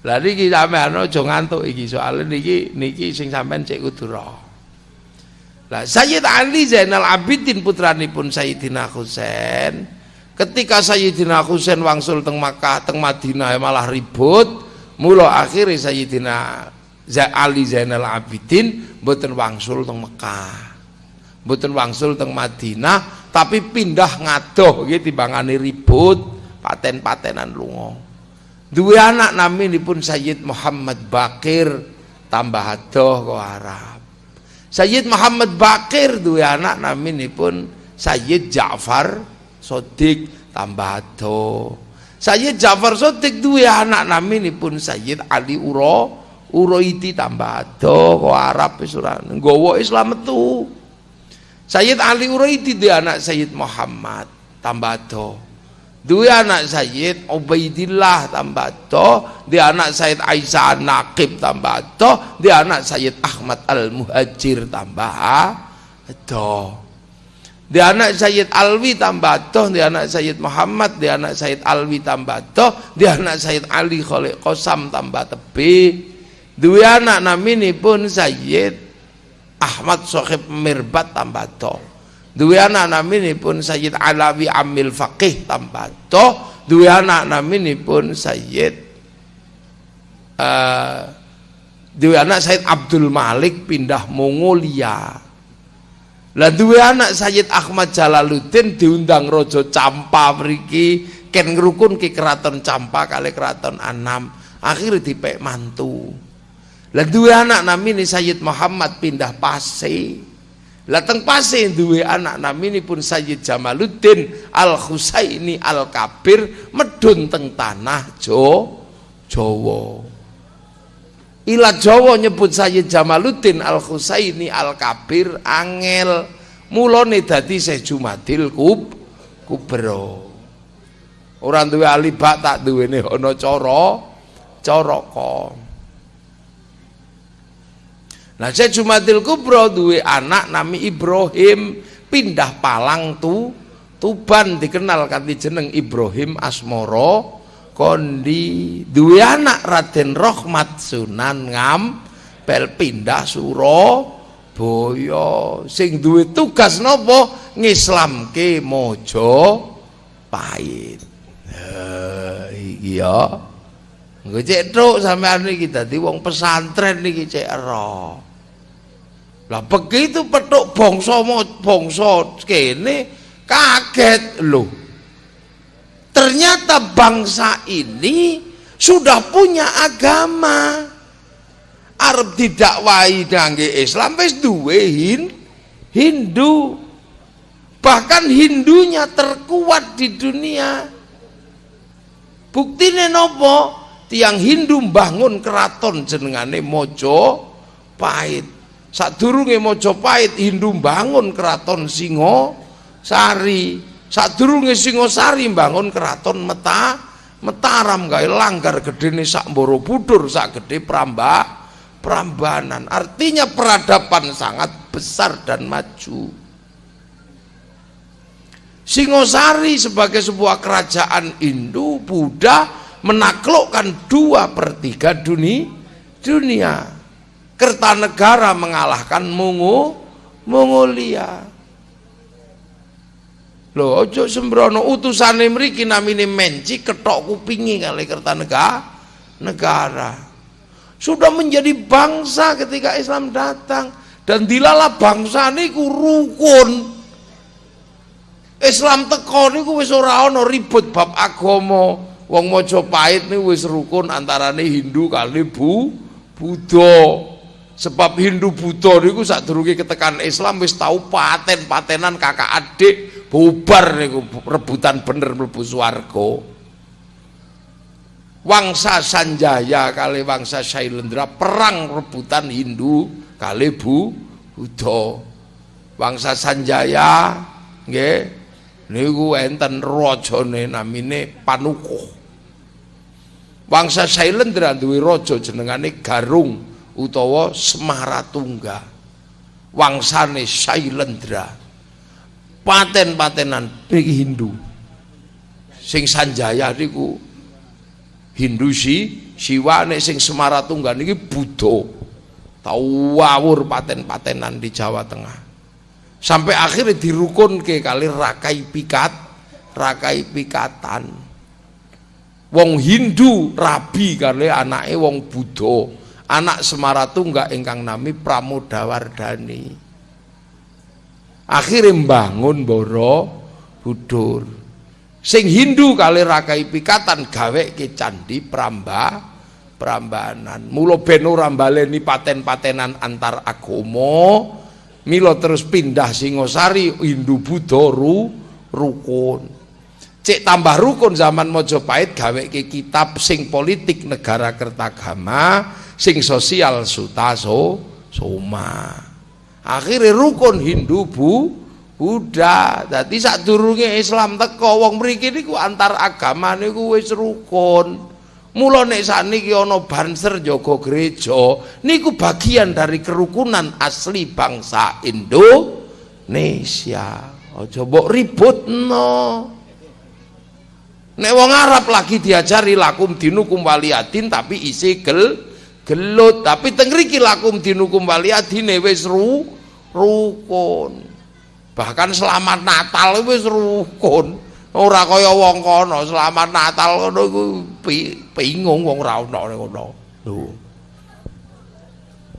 Lah niki sampean aja ngantuk iki soal niki niki sing sampean cek kudu. Lah Sayyid Ali Zainal Abidin putranipun Sayyidina Husain ketika Sayyidina Husain wangsul teng Makkah teng Madinah malah ribut mula akhirnya Sayyidina Ali Zainal Abidin mboten wangsul teng Mekah. Mboten wangsul teng Madinah tapi pindah ngadoh nggih timbangane ribut paten-patenan lunga. Duwe anak naminipun Sayyid Muhammad Bakir tambah adoh ke Arab. Sayyid Muhammad Bakir duwe anak naminipun Sayyid Ja'far Sodik tambah adoh Sayyid Ja'far Sodik duwe anak naminipun Sayyid Ali Uro Uroiti tambah adoh ke Arab wis nggawa Islam metu. Sayyid Ali Uroiti duwe anak Sayyid Muhammad tambah adoh Dua anak Sayyid Ubaidillah tambah toh, dia anak Sayyid Aisyah Naqib tambah toh, dia anak Sayyid Ahmad Al-Muhajir tambah toh. Dia anak Sayyid Alwi tambah toh, dia anak Sayyid Muhammad, dia anak Sayyid Alwi tambah toh, dia anak Sayyid Ali Khalid Qasam tambah tepi. Dua anak namini pun Sayyid Ahmad Sohib Mirbat tambah toh. Duwe anak pun Sayyid Alawi Amil Faqih Tambato duwe anak pun Sayyid uh, duwe anak Sayyid Abdul Malik pindah Mongolia lah duwe anak Sayyid Ahmad Jalaluddin diundang Rojo Campa mriki ken ngrukun ke keraton Campa kali keraton Anam akhirnya dipek mantu lah dua anak namini Sayyid Muhammad pindah Pasir Lateng pase duwe anak naminipun Sayyid Jamaluddin Al Husaini Al Kabir medun teng tanah Jo Jawa. Ila Jawa nyebut Sayyid Jamaluddin Al Husaini Al Kabir angel mulane dadi Syekh Jumadil Kub Kubro. Orang duwe alibak tak duwene ana cara cara kok. Nah saya Jumadil Kubro duwe anak nami Ibrahim pindah Palang tu Tuban dikenal kanthi jeneng Ibrahim Asmoro kondi. Duwe anak Raden Rohmat Sunan Ngam pel pindah Suro Boyo sing duwe tugas nopo ngislamke Mojo Pahit. Iya Engko cek tok sampean iki dadi wong pesantren niki cek ero lah begitu petuk bangsa bangsa kene kaget. Loh. Ternyata bangsa ini sudah punya agama. Arab didakwahi ngangge Islam wis duwe hin, Hindu. Bahkan Hindunya terkuat di dunia. Buktine nopo? Tiang Hindu bangun keraton jenengane Mojo Pahit Sadurunge Mojopahit Hindu bangun keraton Singo Sari. Sadurunge Singosari bangun keraton Meta Mataram gawe langgar gedene sak Borobudur sak gede Pramba Prambanan. Artinya peradaban sangat besar dan maju. Singosari sebagai sebuah kerajaan Hindu Buddha menaklukkan dua per tiga dunia dunia Kertanegara mengalahkan Mungu Mongolia. Lho ojo sembrono utusane mriki namine menci ketok kupingi kali Kertanegara negara. Sudah menjadi bangsa ketika Islam datang dan dilala bangsa niku rukun. Islam teko niku wis ora ribut bab agama. Wong Majapahit niku wis rukun antarane Hindu kali Bu Buddha. Sebab Hindu Buddha niku sadurunge ketekan Islam wis tau paten-patenan kakak adik bubar niku rebutan bener mlebu swarga. wangsa Sanjaya kali wangsa Sailendra perang rebutan Hindu kali Bu Buddha. Wangsa Sanjaya nggih niku enten rajane namine Panukuh. Wangsa Sailendra duwe raja jenengane Garung utawa Semaratungga. Wangsane Sailendra paten-patenan niki Hindu. Sing Sanjaya niku Hindu si Siwa nek sing Semaratungga niki Buddha. Tau wawur paten-patenan di Jawa Tengah. Sampai akhirnya dirukun ke kali rakai pikat rakai pikatan. Wong Hindu rabi kali anaknya wong Buddha. Anak Semaratungga ingkang nami Pramodawardhani akhirnya bangun Boro Budur. Sing Hindu kali rakai pikatan gawe ke candi pramba prambanan. Mulo ben ora baleni paten-patenan antar agomo milo terus pindah Singosari Hindu Buddha ru, rukun. Cek tambah rukun zaman Mojopahit gawe ke kitab sing politik negara kertagama sing sosial sutaso soma akhirnya rukun Hindu bu Buddha. Dadi sadurunge Islam teko wong mriki niku antar agama niku wis rukun. Mula nek saniki ana banser jaga gereja niku bagian dari kerukunan asli bangsa Indonesia. Aja mbok ributno. Nek wong Arab lagi diajari lakum dinukum waliyadin tapi isi gel gelut tapi teng mriki lakum dinukum waliyadine wis ru rukun. Bahkan selamat Natal wis rukun. Ora kaya wong kono selamat Natal ngono iku bingung wong ora ono ngono. Lho.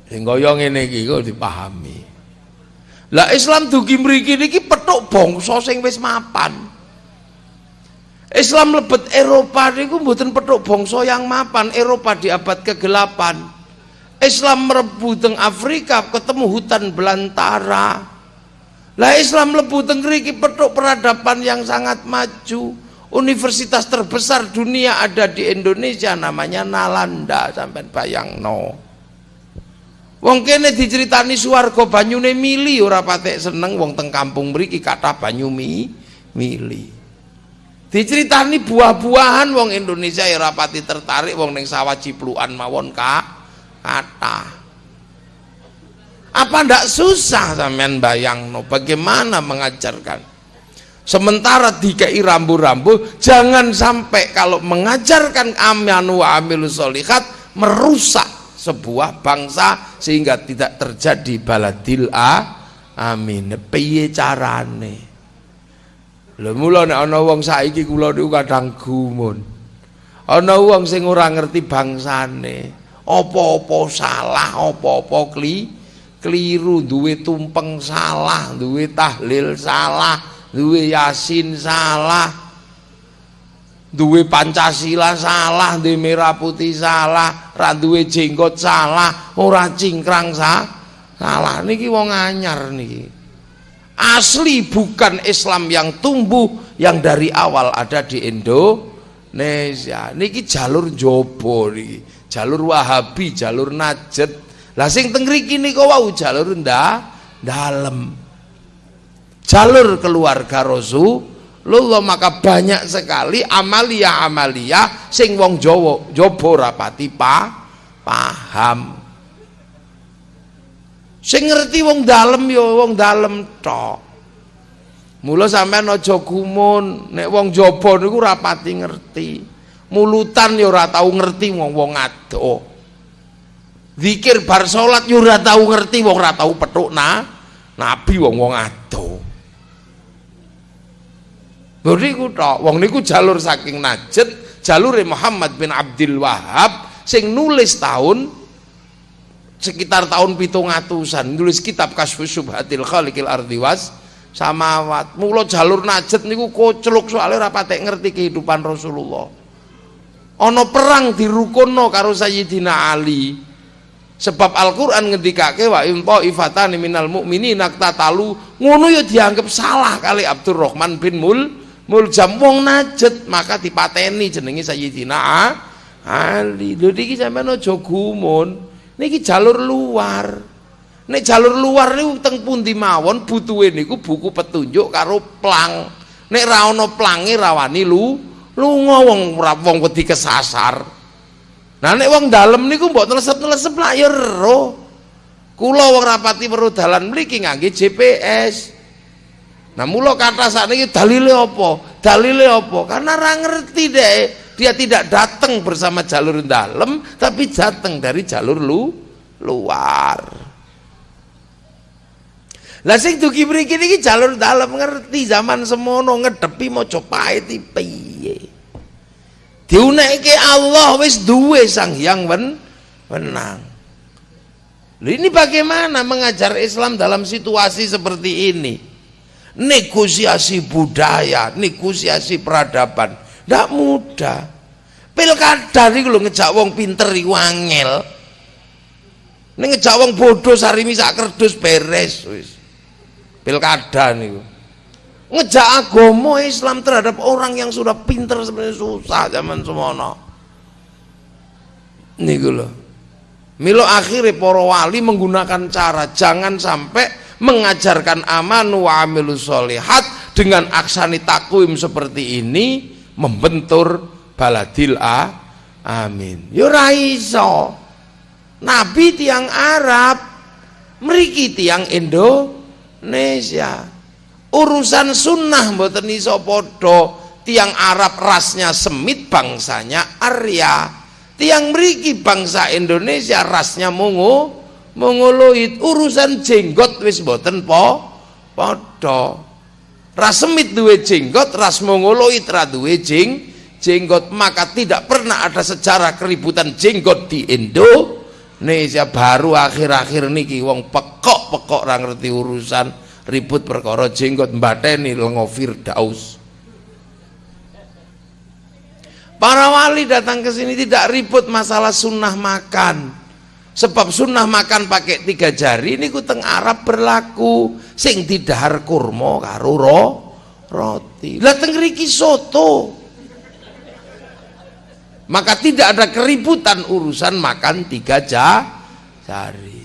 Sing kaya ngene iki kok dipahami. Lah Islam dugi mriki niki petuk bangsa sing wis mapan Islam lebet Eropa niku mboten petuk bangsa yang mapan Eropa di abad ke-8 Islam merebu teng Afrika ketemu hutan belantara lah Islam lebu tengriki petuk peradaban yang sangat maju. Universitas terbesar dunia ada di Indonesia namanya Nalanda sampai bayang no. Wong kene diceritani swarga banyune mili ora patek seneng wong teng kampung mriki kata banyu mi mili. Diceritani buah-buahan wong Indonesia ya ora pati tertarik wong ning sawah ciplukan mawon kak kata. Apa ndak susah sampean bayang no bagaimana mengajarkan? Sementara DKI rambu-rambu jangan sampai kalau mengajarkan amanu wa amilu solihat merusak sebuah bangsa sehingga tidak terjadi baladil a amin piye carane lho mula nek ana wong saiki kula niku kadang gumun. Ana wong sing ora ngerti bangsane apa-apa salah apa-apa kli keliru duwe tumpeng salah duwe tahlil salah duwe yasin salah duwe pancasila salah duwe merah putih salah ra duwe jenggot salah ora cingkrang sah salah. Niki wong anyar niki asli bukan Islam yang tumbuh yang dari awal ada di Indonesia niki jalur jobo niki jalur wahabi jalur najet lah sing mriki nika wau jalur ndak dalem. Jalur keluarga Rasulullah maka banyak sekali amalia-amalia sing wong Jawa Jaba rapati pa paham. Sing ngerti wong dalem ya wong dalem tok. Mula sampean aja gumun nek wong jaba niku rapati ngerti. Mulutan ya ora tau ngerti wong-wong adoh. Zikir bar salat yo ora tau ngerti wong ora tau petuk na nabi wong wong ado. Niku tok, wong niku jalur saking Najd, jalure Muhammad bin Abdul Wahab sing nulis tahun sekitar tahun pitung atusan. Nulis kitab Kasfus Subhatil Khaliqil Ardi was. Samawat. Mula jalur Najd niku kocluk soalnya ora patek ngerti kehidupan Rasulullah. Ana perang dirukunno karo Sayyidina Ali. Sebab Al-Qur'an ngendikake wa in ifatani minal mu'minina talu ngono ya dianggap salah kali Abdurrahman bin Mul Muljam. Wong najet maka dipateni jenenge Sayyidina Ali. Lho niki sampean aja gumun niki jalur luar nek jalur luar niku teng pundi mawon butuhe niku buku petunjuk karo plang nek ra ana plange rawani lu lunga wong wong wedi kesasar nah nek wong dalem niku mbok nelesep-nelesep lah ya ero kula wong rapati weruh dalan mriki ngangge GPS Nah mula kata saat ini dalilnya apa? Dalilnya apa? Karena orang ngerti deh. Dia tidak datang bersama jalur dalam, tapi datang dari jalur lu luar. Lah sing dugi mriki niki jalur dalam ngerti zaman semono ngedepi maca paeti piye. Diunekke Allah wis duwe Sang Hyang wen wenang. Ini bagaimana mengajar Islam dalam situasi seperti ini? negosiasi budaya, negosiasi peradaban. Tidak mudah. Pilkada ini lho ngejak wong pinter iku angel. Ngejak wong bodoh sarimi sak kerdus beres wis. Pilkada niku. Ngejak agama Islam terhadap orang yang sudah pinter sebenarnya susah zaman semono. Niku lho. Milo akhirnya para wali menggunakan cara jangan sampai mengajarkan amanu wa amilu solihat dengan aksani takwim seperti ini membentur baladil a amin. Yo raiso nabi tiang Arab meriki tiang Indonesia. Urusan sunnah mboten iso podo tiang Arab rasnya semit bangsanya Arya. Tiang meriki bangsa Indonesia rasnya mungu mongoloid urusan jenggot wis boten po padha rasemit duwe jenggot ras mongoloid ra duwe jeng jenggot maka tidak pernah ada sejarah keributan jenggot di Indonesia. Baru akhir-akhir niki wong pekok-pekok ra ngerti urusan ribut perkara jenggot mbateni lengo Firdaus. Para wali datang ke sini tidak ribut masalah sunnah makan sebab sunnah makan pakai tiga jari ini teng Arab berlaku. Sing didahar kurma karo ro, roti. Lah teng soto. Maka tidak ada keributan urusan makan tiga jari.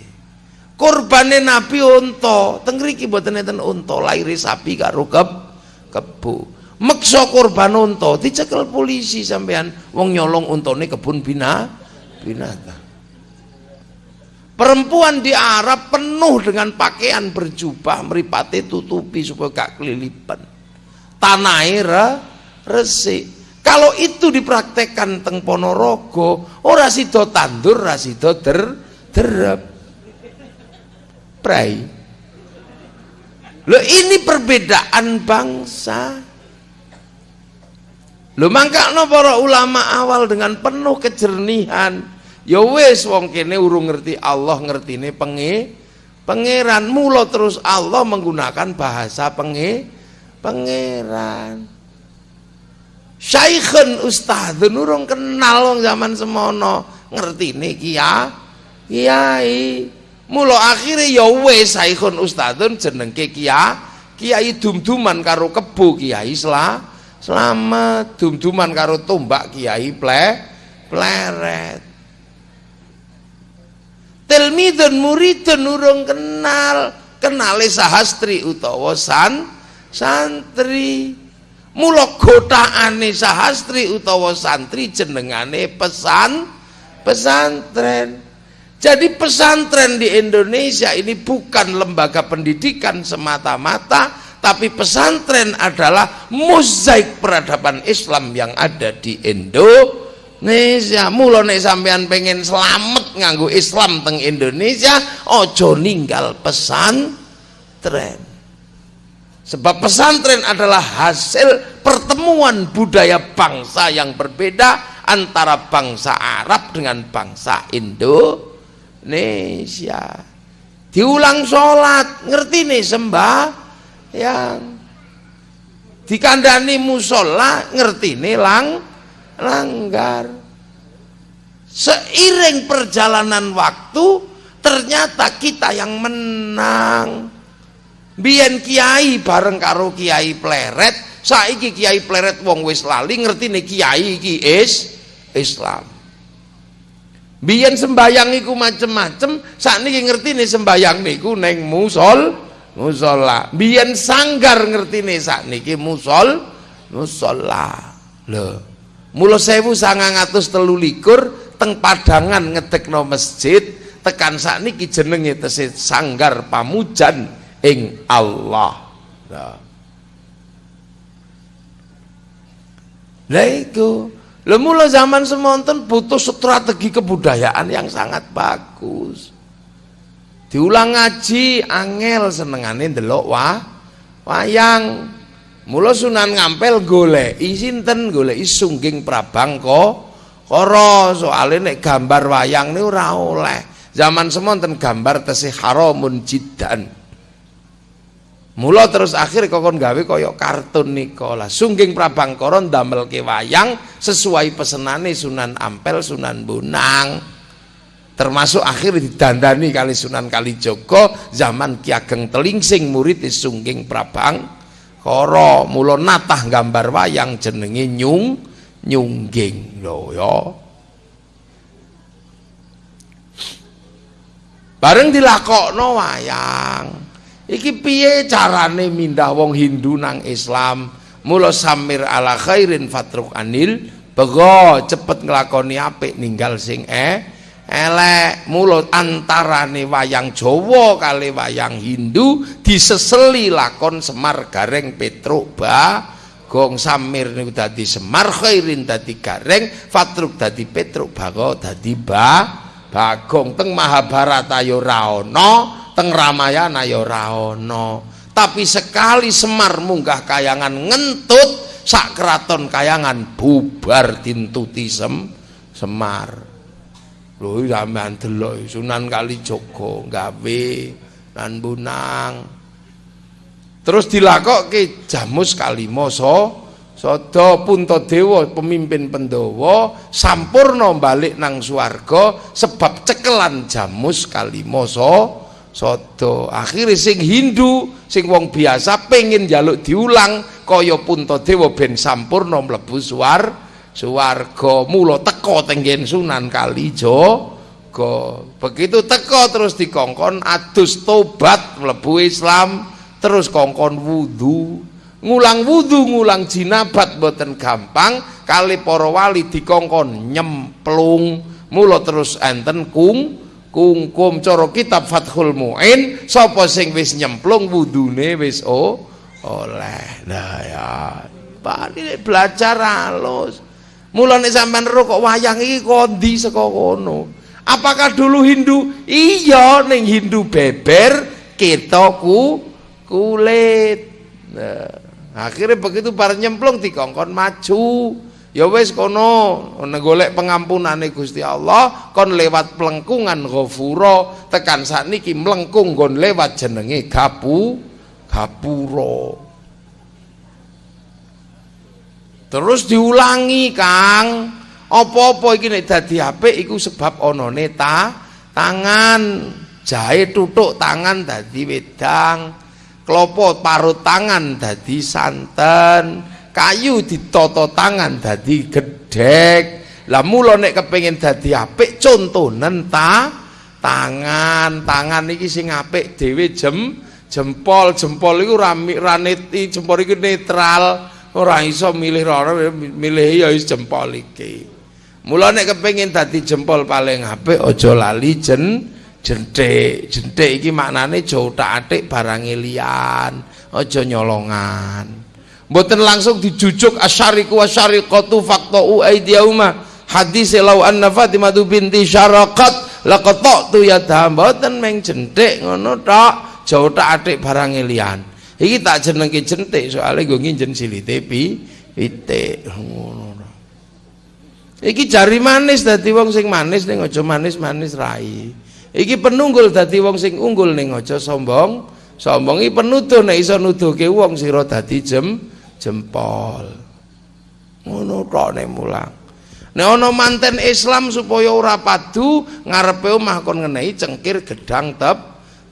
Korbane nabi unta teng riki mboten enten unta lahir sapi karo keb kebu meksa korban unta dicekel polisi sampean wong nyolong untone kebun bina binatang Perempuan di Arab penuh dengan pakaian berjubah, meripati tutupi supaya gak kelilipan. Tanah re, resik. Kalau itu dipraktekkan teng Ponorogo, ora sida tandur, ora sida der derep. Prai. Loh ini perbedaan bangsa. Loh mangkakno para ulama awal dengan penuh kejernihan ya wis wong kene urung ngerti Allah ngertine penge pangeran. Mula terus Allah menggunakan bahasa penge pangeran. Syaikhun ustadzun urung kenal wong zaman semono. Ngertine kia kiai. Mula akhirnya ya wis syaikhun ustadzun jenengke kia kiai dum-duman karo kebo kiai sela selamat. Dum-duman karo tombak kiai ple pleret tilmidun muridun urung kenal. Kenale sahastri utawa san santri. Mula gotaane sahastri utawa santri jenengane pesan pesantren. Jadi pesantren di Indonesia ini bukan lembaga pendidikan semata-mata tapi pesantren adalah mozaik peradaban Islam yang ada di Indonesia Indonesia mula nek sampean pengen selamat nganggo Islam teng Indonesia ojo ninggal pesantren sebab pesantren adalah hasil pertemuan budaya bangsa yang berbeda antara bangsa Arab dengan bangsa Indonesia. Diulang sholat ngerti nih sembah yang dikandani musola ngerti nih lang langgar seiring perjalanan waktu ternyata kita yang menang biyen kiai bareng karo kiai pleret saiki kiai pleret wong wis lali ngerti nih kiai iki is Islam Biyen sembayang iku macem-macem, sakniki ngertine sembayang niku ning musol, musola. Biyen sanggar ngertine sakniki musol, musola. Lho. Mula 1923 teng Padangan ngetekno masjid, tekan sakniki jenenge tesih sanggar pamujan ing Allah. Nah. Lah iku. Lah mula zaman semonten butuh strategi kebudayaan yang sangat bagus. Diulang ngaji angel senengane ndelok wah wayang. Mula Sunan Ngampel goleki sinten goleki Sungging Prabang kok kara soalnya nek gambar wayang niku ora oleh. Zaman semonten gambar tesih haramun jiddan. Mula terus akhir kokon gawe kaya kartun nika lah. Sungging Prabangkara ndamelke wayang sesuai pesenane Sunan Ampel, Sunan Bonang. Termasuk akhir didandani kali Sunan Kalijaga zaman Ki Ageng Telingsing murid Sungging Prabangkara. Mula natah gambar wayang jenenge Nyung Nyungging lho ya. Bareng dilakokno wayang. Iki piye carane mindah wong Hindu nang Islam? Mula samir ala khairin fatruk anil bego cepet nglakoni apik ninggal sing eh elek mulut antarane wayang Jawa kali wayang Hindu diseseli lakon Semar Gareng Petruk ba. Gong samir niku dadi Semar khairin dadi Gareng Fatruk dadi Petruk bago dadi ba. Bagong teng Mahabharata ya ora ana teng Ramayana ya ora ana. Tapi sekali Semar munggah kayangan ngentut sak keraton kayangan bubar dintuti sem Semar lho sampean delok Sunan Kalijaga gawe lan bunang terus dilakokke Jamus Kalima so Sada Puntadewa pemimpin Pandhawa sampurna balik nang swarga sebab cekelan Jamus Kalima so Sodo akhirnya sing Hindu sing wong biasa pengen jaluk diulang kaya Puntadewa ben sampurna mlebu suar suwarga mula teko tenggen Sunan Kalijaga begitu teko terus dikongkon adus tobat mlebu Islam terus kongkon wudu. Ngulang wudu ngulang jinabat boten gampang. Kali para wali dikongkon nyemplung. Mula terus enten kung kungkum cara kitab Fathul Muin sapa sing wis nyemplung wudune wis oh, oleh. Nah ya. Pak ini belajar halus mulane sampean ro kok wayang iki kondi saka kono? Apakah dulu Hindu? Iya ning Hindu beber kita ku kulit. Nah, akhirnya begitu para nyemplung dikongkon maju. Ya wis kono golek pengampunane Gusti Allah kon lewat pelengkungan ghafura tekan sakniki mlengkung nggon lewat jenenge gapu gapura terus diulangi Kang. Apa-apa iki nek dadi apik iku sebab onone ta tangan jahe tutuk tangan dadi wedang klopo parut tangan dadi santen kayu ditoto tangan dadi gedhek. Lah mula nek kepengin dadi apik contonen ta tangan. Tangan iki sing apik dhewe jem jempol. Jempol iku raneti jempol iku netral ora iso milih ora milih ya wis jempol iki mula nek kepengin dadi jempol paling apik aja lali jen jentik jentik iki maknane aja utak-atik barang liyan aja nyolongan Mboten langsung dijujuk asyariku wasyariqatu faqta'u aydiyahuma. Hadis lau anna Fatimah binti syaraqat laqata'tu yadha. Mboten meng jentik ngono tok. Jauh tak atik barang liyan. Iki tak jenengke jentik soalnya gue nginjen silite pi pitik ngono. Iki jari manis dadi wong sing manis ning aja manis-manis rai. Iki penunggul dadi wong sing unggul ning aja sombong. Sombong iki penuduh nek iso nuduhke wong sira dadi jem jempol ngono tok nek mulang nek ana manten Islam supaya ora padu ngarepe omah kon ngenehi cengkir gedang tep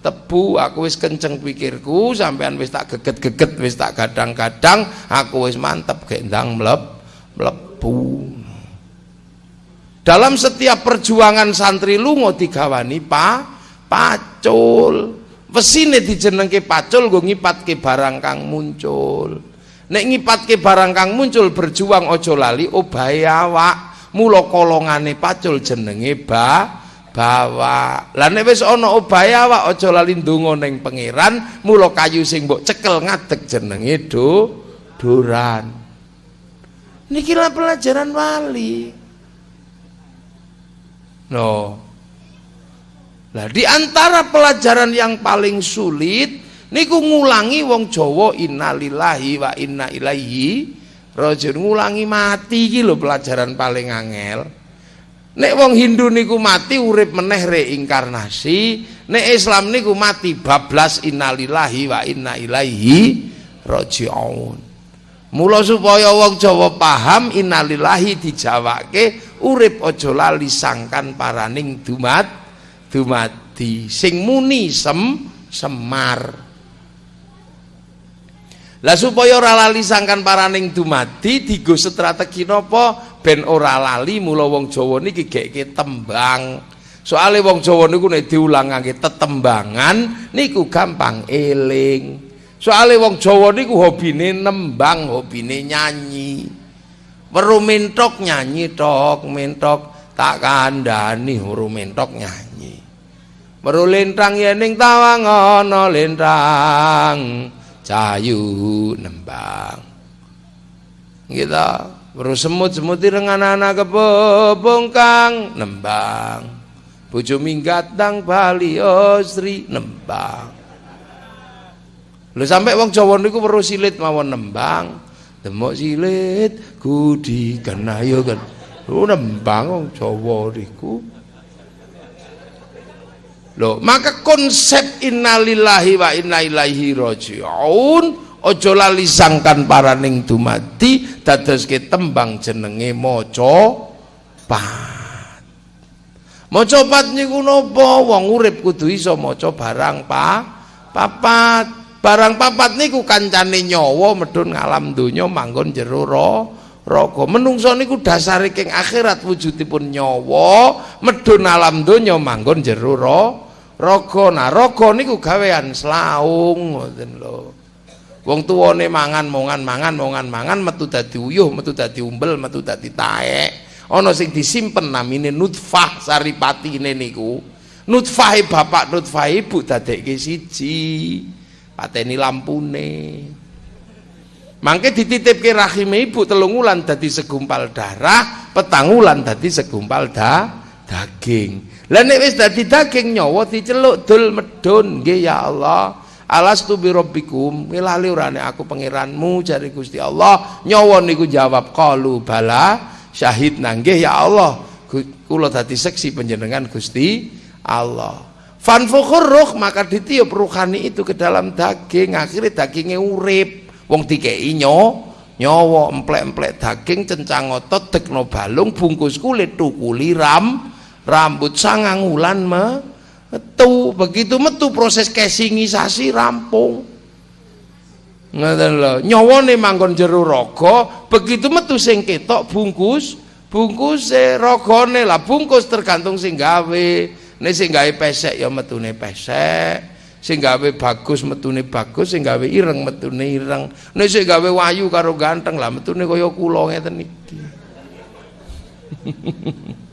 tebu aku wis kenceng pikirku sampean wis tak geget-geget wis tak gadang-gadang aku wis mantep gek ndang mleb mlebu. Dalam setiap perjuangan santri lunga digawani pa pacul. Wesine dijenengke pacul nggo ngipatke barang kang muncul. Nek ngipatke barang kang muncul berjuang ojo lali obahe awak. Mula kolongane pacul jenenge ba bawa. Lah nek wis ana obahe awak aja lali ndonga ning pangeran mula kayu sing mbok cekel ngadeg jenenge do duran. Niki lah pelajaran wali. No. Lah di antara pelajaran yang paling sulit niku ngulangi wong Jawa innalillahi wa inna ilaihi rajiun. Ngulangi mati iki lho pelajaran paling angel Nek wong Hindu niku mati urip meneh reinkarnasi, nek Islam niku mati bablas innalillahi wa inna ilaihi rajiun. Mula supaya wong Jawa paham innalillahi dijawake urip aja lali sangkan paraning dumat dumati sing muni sem semar. Lah supaya ora lali sangkan paraning dumadi digo strategi napa ben ora lali mula wong Jawa niki gekke tembang. Soale wong Jawa niku nek diulang ngangge tetembangan niku gampang eling. Soale wong Jawa niku hobine nembang, hobine nyanyi. Weru mentok nyanyi tok, mentok tak kandhani weru mentok nyanyi. Weru lintang yening tawang ana lintang cayu nembang kita terus semut semut dengan anak kebobong kang. Nembang. Bojo minggat dang bali osri nembang. Lu sampai wong Jawa niku weruh silit mawon nembang. Demok silit kudi kena yo kan lu nembang wong Jawa niku. Loh, maka konsep innalillahi wa inna ilaihi rajiun ojo lali sangkan paraning dumadi dadoske tembang jenenge maca pat. Maca pat niku napa? Wong urip kudu iso maca barang pa papat. Barang papat niku kancane nyawa medun ngalam donya manggon jero raga. Menungso niku dasare king akhirat wujudipun nyawa medun alam donya manggon jero raga nah raga niku gawean slaung ngoten lho wong tuwane mangan mongan mangan mongan mangan metu dadi uyuh metu dadi umbel metu dadi taek. Ana sing disimpen namine nutfah saripatine niku. Nutfahe bapak nutfah ibu dadekke siji. Pateni lampune. Mangke dititipke rahim ibu telung wulan dadi segumpal darah petang wulan dadi segumpal da daging. Lah nek wis dadi daging nyawa diceluk dul medun. Nggih ya Allah. Alastu bi rabbikum ngelali urane aku pangeranmu jari Gusti Allah. Nyawa niku jawab qalu bala syahid nggih ya Allah. Kula dadi seksi panjenengan Gusti Allah. Fanfukhur ruh maka ditiup ruhani itu ke dalam daging akhirnya dagingnya urip wong dikei nyo nyawa emplek-emplek daging cencang otot tekno balung bungkus kulit tukuli ram rambut sangang wulan metu begitu metu proses casingisasi rampung. Ngoten lho nyawane manggon jero raga begitu metu sing ketok bungkus bungkus e ragane lah bungkus tergantung sing gawe. Nek sing gawe pesek ya metune pesek. Sing gawe bagus metune bagus. Sing gawe ireng metune ireng. Nek sing gawe wayu karo ganteng lah metune kaya kula ngeten iki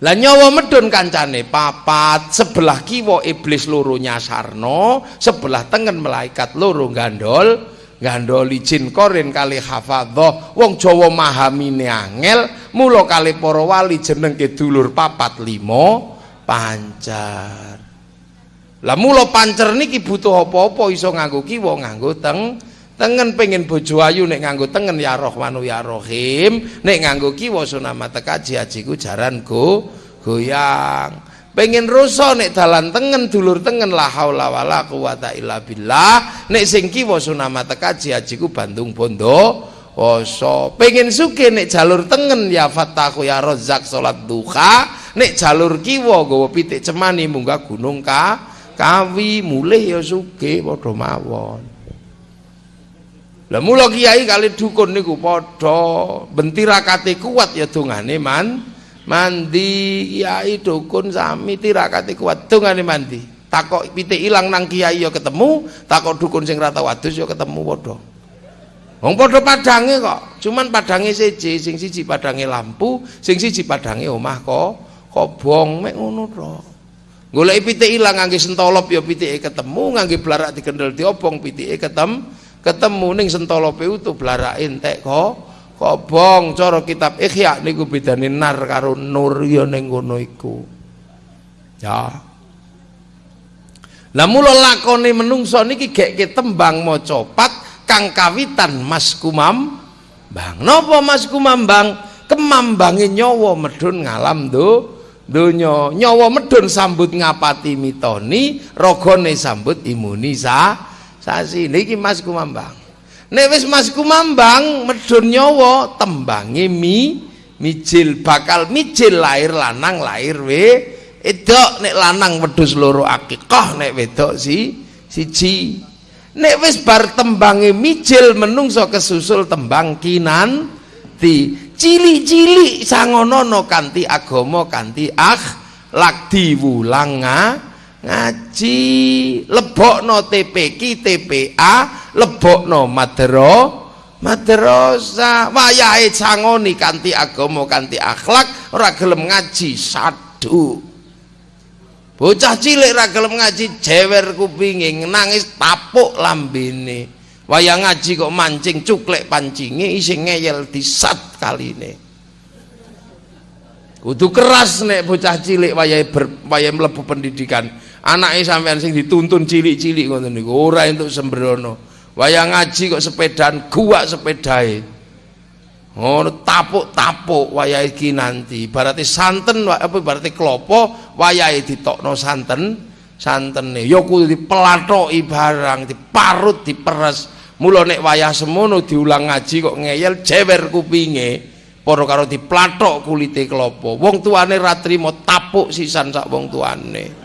Lah nyawa medun kancane papat, sebelah kiwa iblis loro nyasarno, sebelah tengen malaikat loro gandol, gandoli jin korin kali hafadhah. Wong Jawa mahamine angel, mula kali para wali jenengke dulur papat limo pancer. Lah mula pancer niki butuh apa-apa iso nganggo kiwa nganggo teng tengen pengen bojo ayu nek nganggo tengen ya Rahmanu ya Rahim. Nek nganggo kiwa sunama tekaji ajiku jaran go goyang. Pengen rusa nek dalan tengen dulur tengen la haula wala quwata illa billah. Nek sing kiwa sunama tekaji ajiku Bandung Bondo Oso pengen suke nek jalur tengen ya fatahu ya rozak salat duha. Nek jalur kiwa gawa pitik cemani munggah gunung ka kawi. Mulih ya suke padha mawon Lah mula kiai kali dukun niku padha bentirakate kuat ya dongane man mandi. Kiai dukun sami tirakate kuat dongane mandi. Takok pitik ilang nang kiai ya ketemu takok dukun sing rata wadus ya ketemu padha. Wong padha padange kok cuman padange siji sing siji padange lampu sing siji padange omah kok kobong mek ngono to. Golek pitik ilang ngangge sentolop ya pitike ketemu ngangge blarak dikendel diobong pitike ketemu ketemu ning sentolope utuh blarake entek kok kobong cara kitab Ihya niku bedane nar karo nur ya ning ngono iku? Ya. Lah mula lakone menungso niki gek tembang maca pat kang kawitan Mas Kumam Bang napa Mas Kumambang kemambange nyawa medun ngalam do donya. Nyawa medun sambut ngapati mitoni ragane sambut imunisa sasi niki Mas Kumambang. Nek wis Mas Kumambang medun nyawa tembange mi mijil bakal mijil lahir lanang lahir we. Edok nek lanang wedhus loro akikah nek wedok si siji. Nek wis bar tembange mijil menungso kesusul tembang kinan di cili-cili sangonono kanthi agama kanthi akhlak diwulang ngaji lebokno TPK TPA lebokno madero madrasah wayahe sangoni kanthi agama kanthi akhlak ora ngaji sadu bocah cilik ora ngaji jewer kupinge nangis tapuk lambene. Wayang ngaji kok mancing cuklek pancinge isih ngeyel disat kaline. Kudu keras nek bocah cilik wayahe wayahe mlebu pendidikan anake sampean sing dituntun cilik-cilik ngoten niku ora entuk sembrono. Wayang ngaji kok sepedaan gua sepedae ngono tapuk-tapuk wayahe iki nanti. Berarti santen apa berarti klopo wayahe ditokno santen santene. Ya kudu dipelathoki barang diparut diperes. Mula nek wayah semono diulang ngaji kok ngeyel jewer kupinge para karo diplathok kulite klopo. Wong tuane ra trimo tapuk sisan sak wong tuane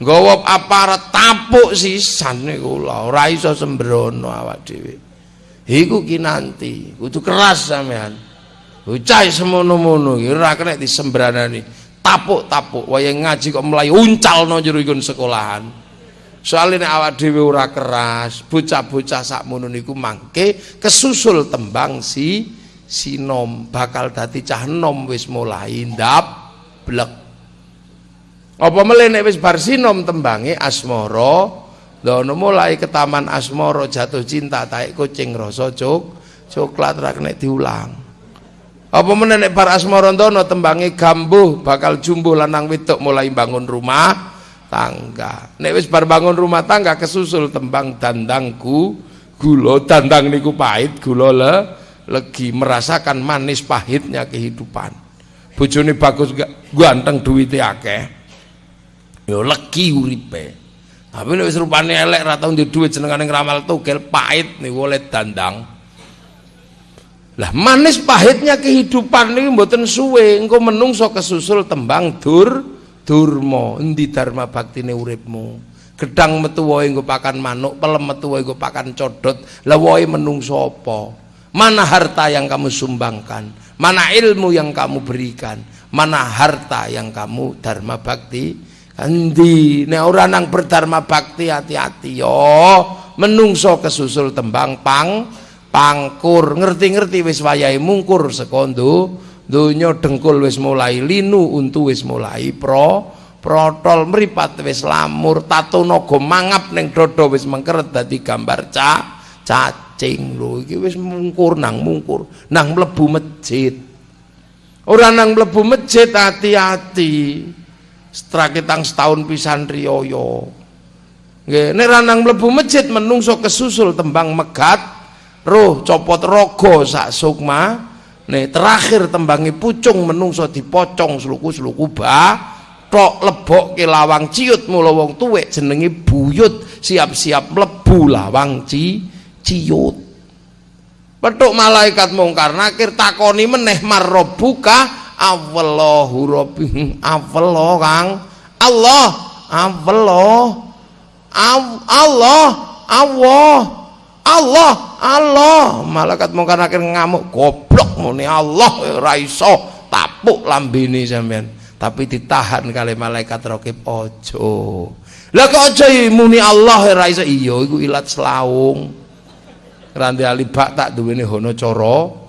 nggawa aparat tapuk sisan niku lho ora iso sembrono awak dhewe. Iku ki nanti kudu keras sampean. Ucai semono-mono iki ora kena disembranani. Tapuk-tapuk wayang ngaji kok mulai uncalno jero ikun sekolahan. Soalnya awak dhewe ora keras bocah-bocah sakmono niku mangke kesusul tembang si sinom bakal dadi cah nom wis mulai ndap blek apa meleh nek wis bar sinom tembange asmara dono mulai ke taman asmara jatuh cinta taek kucing rasa cok coklat ra nek diulang. Apa meneh nek bar asmara dono tembange gambuh bakal jumbuh lanang wedok mulai bangun rumah tangga. Nek wis bar bangun rumah tangga kesusul tembang dandangku gula dandang niku pahit gula le legi merasakan manis pahitnya kehidupan. Bojone bagus ganteng duwite akeh ya legi uripe. Tapi nek wis rupane elek ra tau duit jenengane ngramal tugel pahit niku oleh dandang. Lah manis pahitnya kehidupan ini mboten suwe. Engko menungso kesusul tembang dur durma. Endi dharma baktine uripmu? Gedang metu wae engko pakan manuk pelem metu wae engko pakan codot. Lah wae menungso apa? Mana harta yang kamu sumbangkan? Mana ilmu yang kamu berikan? Mana harta yang kamu dharma bakti endi? Nek ora nang berdharma bakti hati-hati yo. Menungso kesusul tembang pang pangkur. Ngerti-ngerti wis wayahe mungkur sekondo donya dengkul wis mulai linu untu wis mulai pro protol mripat wis lamur tato naga mangap ning dodo wis mengkeret dadi gambar ca cacing. Lho iki wis mungkur nang mungkur nang mlebu masjid. Ora nang mlebu masjid hati-hati Strakitang setahun pisan riyoyo. Nggih, nek ranang mlebu masjid menungso kesusul tembang megat, roh copot rogo sak sukma. Nih terakhir tembangi pucung menungso dipocong sluku-sluku ba tok lebok ke lawang ciut mula wong tuwek jenenge buyut siap-siap mlebu lawang ci ciut. Petuk malaikat mungkar nakir takoni meneh marrobuka Awallahu rabbi. Allah Kang. Allah. Allah Allah. Allah. Allah. Allah. Malaikat mungkar nakir ngamuk goblok muni Allah ora iso. Tapuk lambene sampean. Tapi ditahan kali malaikat rokib ojo. Lah kok aja muni Allah ora iso? Iya iku ilat selaung. Randi alibak tak duwene hono coro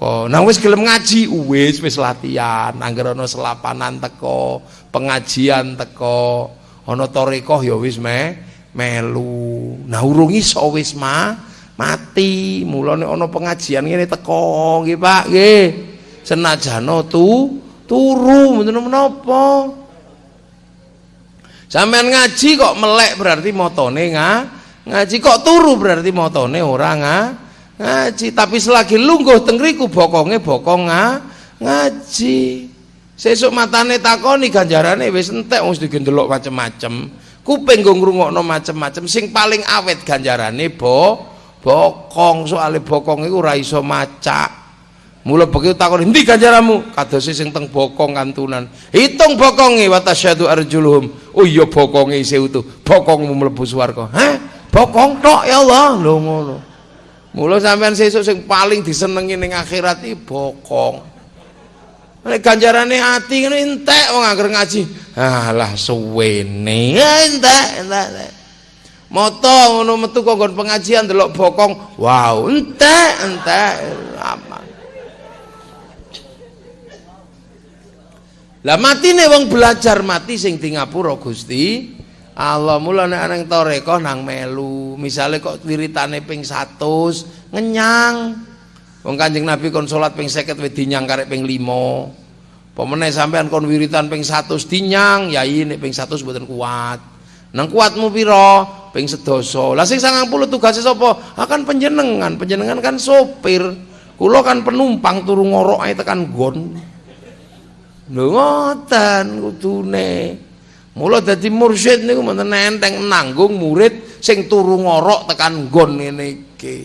kok nang wis gelem ngaji wis wis latihan. Angger ana selapanan teko pengajian teko. Ana tarekah ya wis me melu. Nah urung iso wis ma. Mati. Mulane ana pengajian ngene teko nggih Pak nggih. Senajan tu turu mboten menapa sampean ngaji kok melek berarti motone nga ngaji kok turu berarti motone ora nga ngaji tapi selagi lungguh tengriku bokonge bokong nga, ngaji sesuk matane takoni ganjarane wis entek wis digendelok macem-macem kuping nggo ngrungokno macem-macem sing paling awet ganjarane bo bokong soalnya bokong itu ora iso macak Mula begitu takon endi ganjaranmu? Kadose sing teng bokong kantunan. Hitung bokonge wa tasyadu arjuluhum. Oh iya bokonge isih utuh. Bokongmu mlebu swarga. Hah? Bokong tok ya Allah. Lho ngono. Mula sampean sesuk sing paling disenengi ning akhirat iki bokong. Nek ganjarane ati ngene entek wong anggere ngaji. Alah suwene. Entek, entek. Moto ngono metu kok pengajian delok bokong. Wow, entek, entek. Apa? Lah matine wong belajar mati sing di ngapura Gusti. Allah mulane ana toreko nang melu. Misale kok wiritane ping 100 ngenyang. Wong Kanjeng Nabi kon salat ping 50 wis dinyang karek ping 5. Pemene sampean kon wiritan ping 100 dinyang, yai nek ping 100 mboten kuat. Nang kuatmu piro? Ping sedoso. Lah sing 90 tugasé sapa? Akan penjenengan. Penjenengan kan sopir. Kula kan penumpang turu ngorok ae tekan gon. Lho ngoten kudune. Mula dadi mursyid niku mboten enteng nanggung murid sing turu ngorok tekan nggon ngene iki.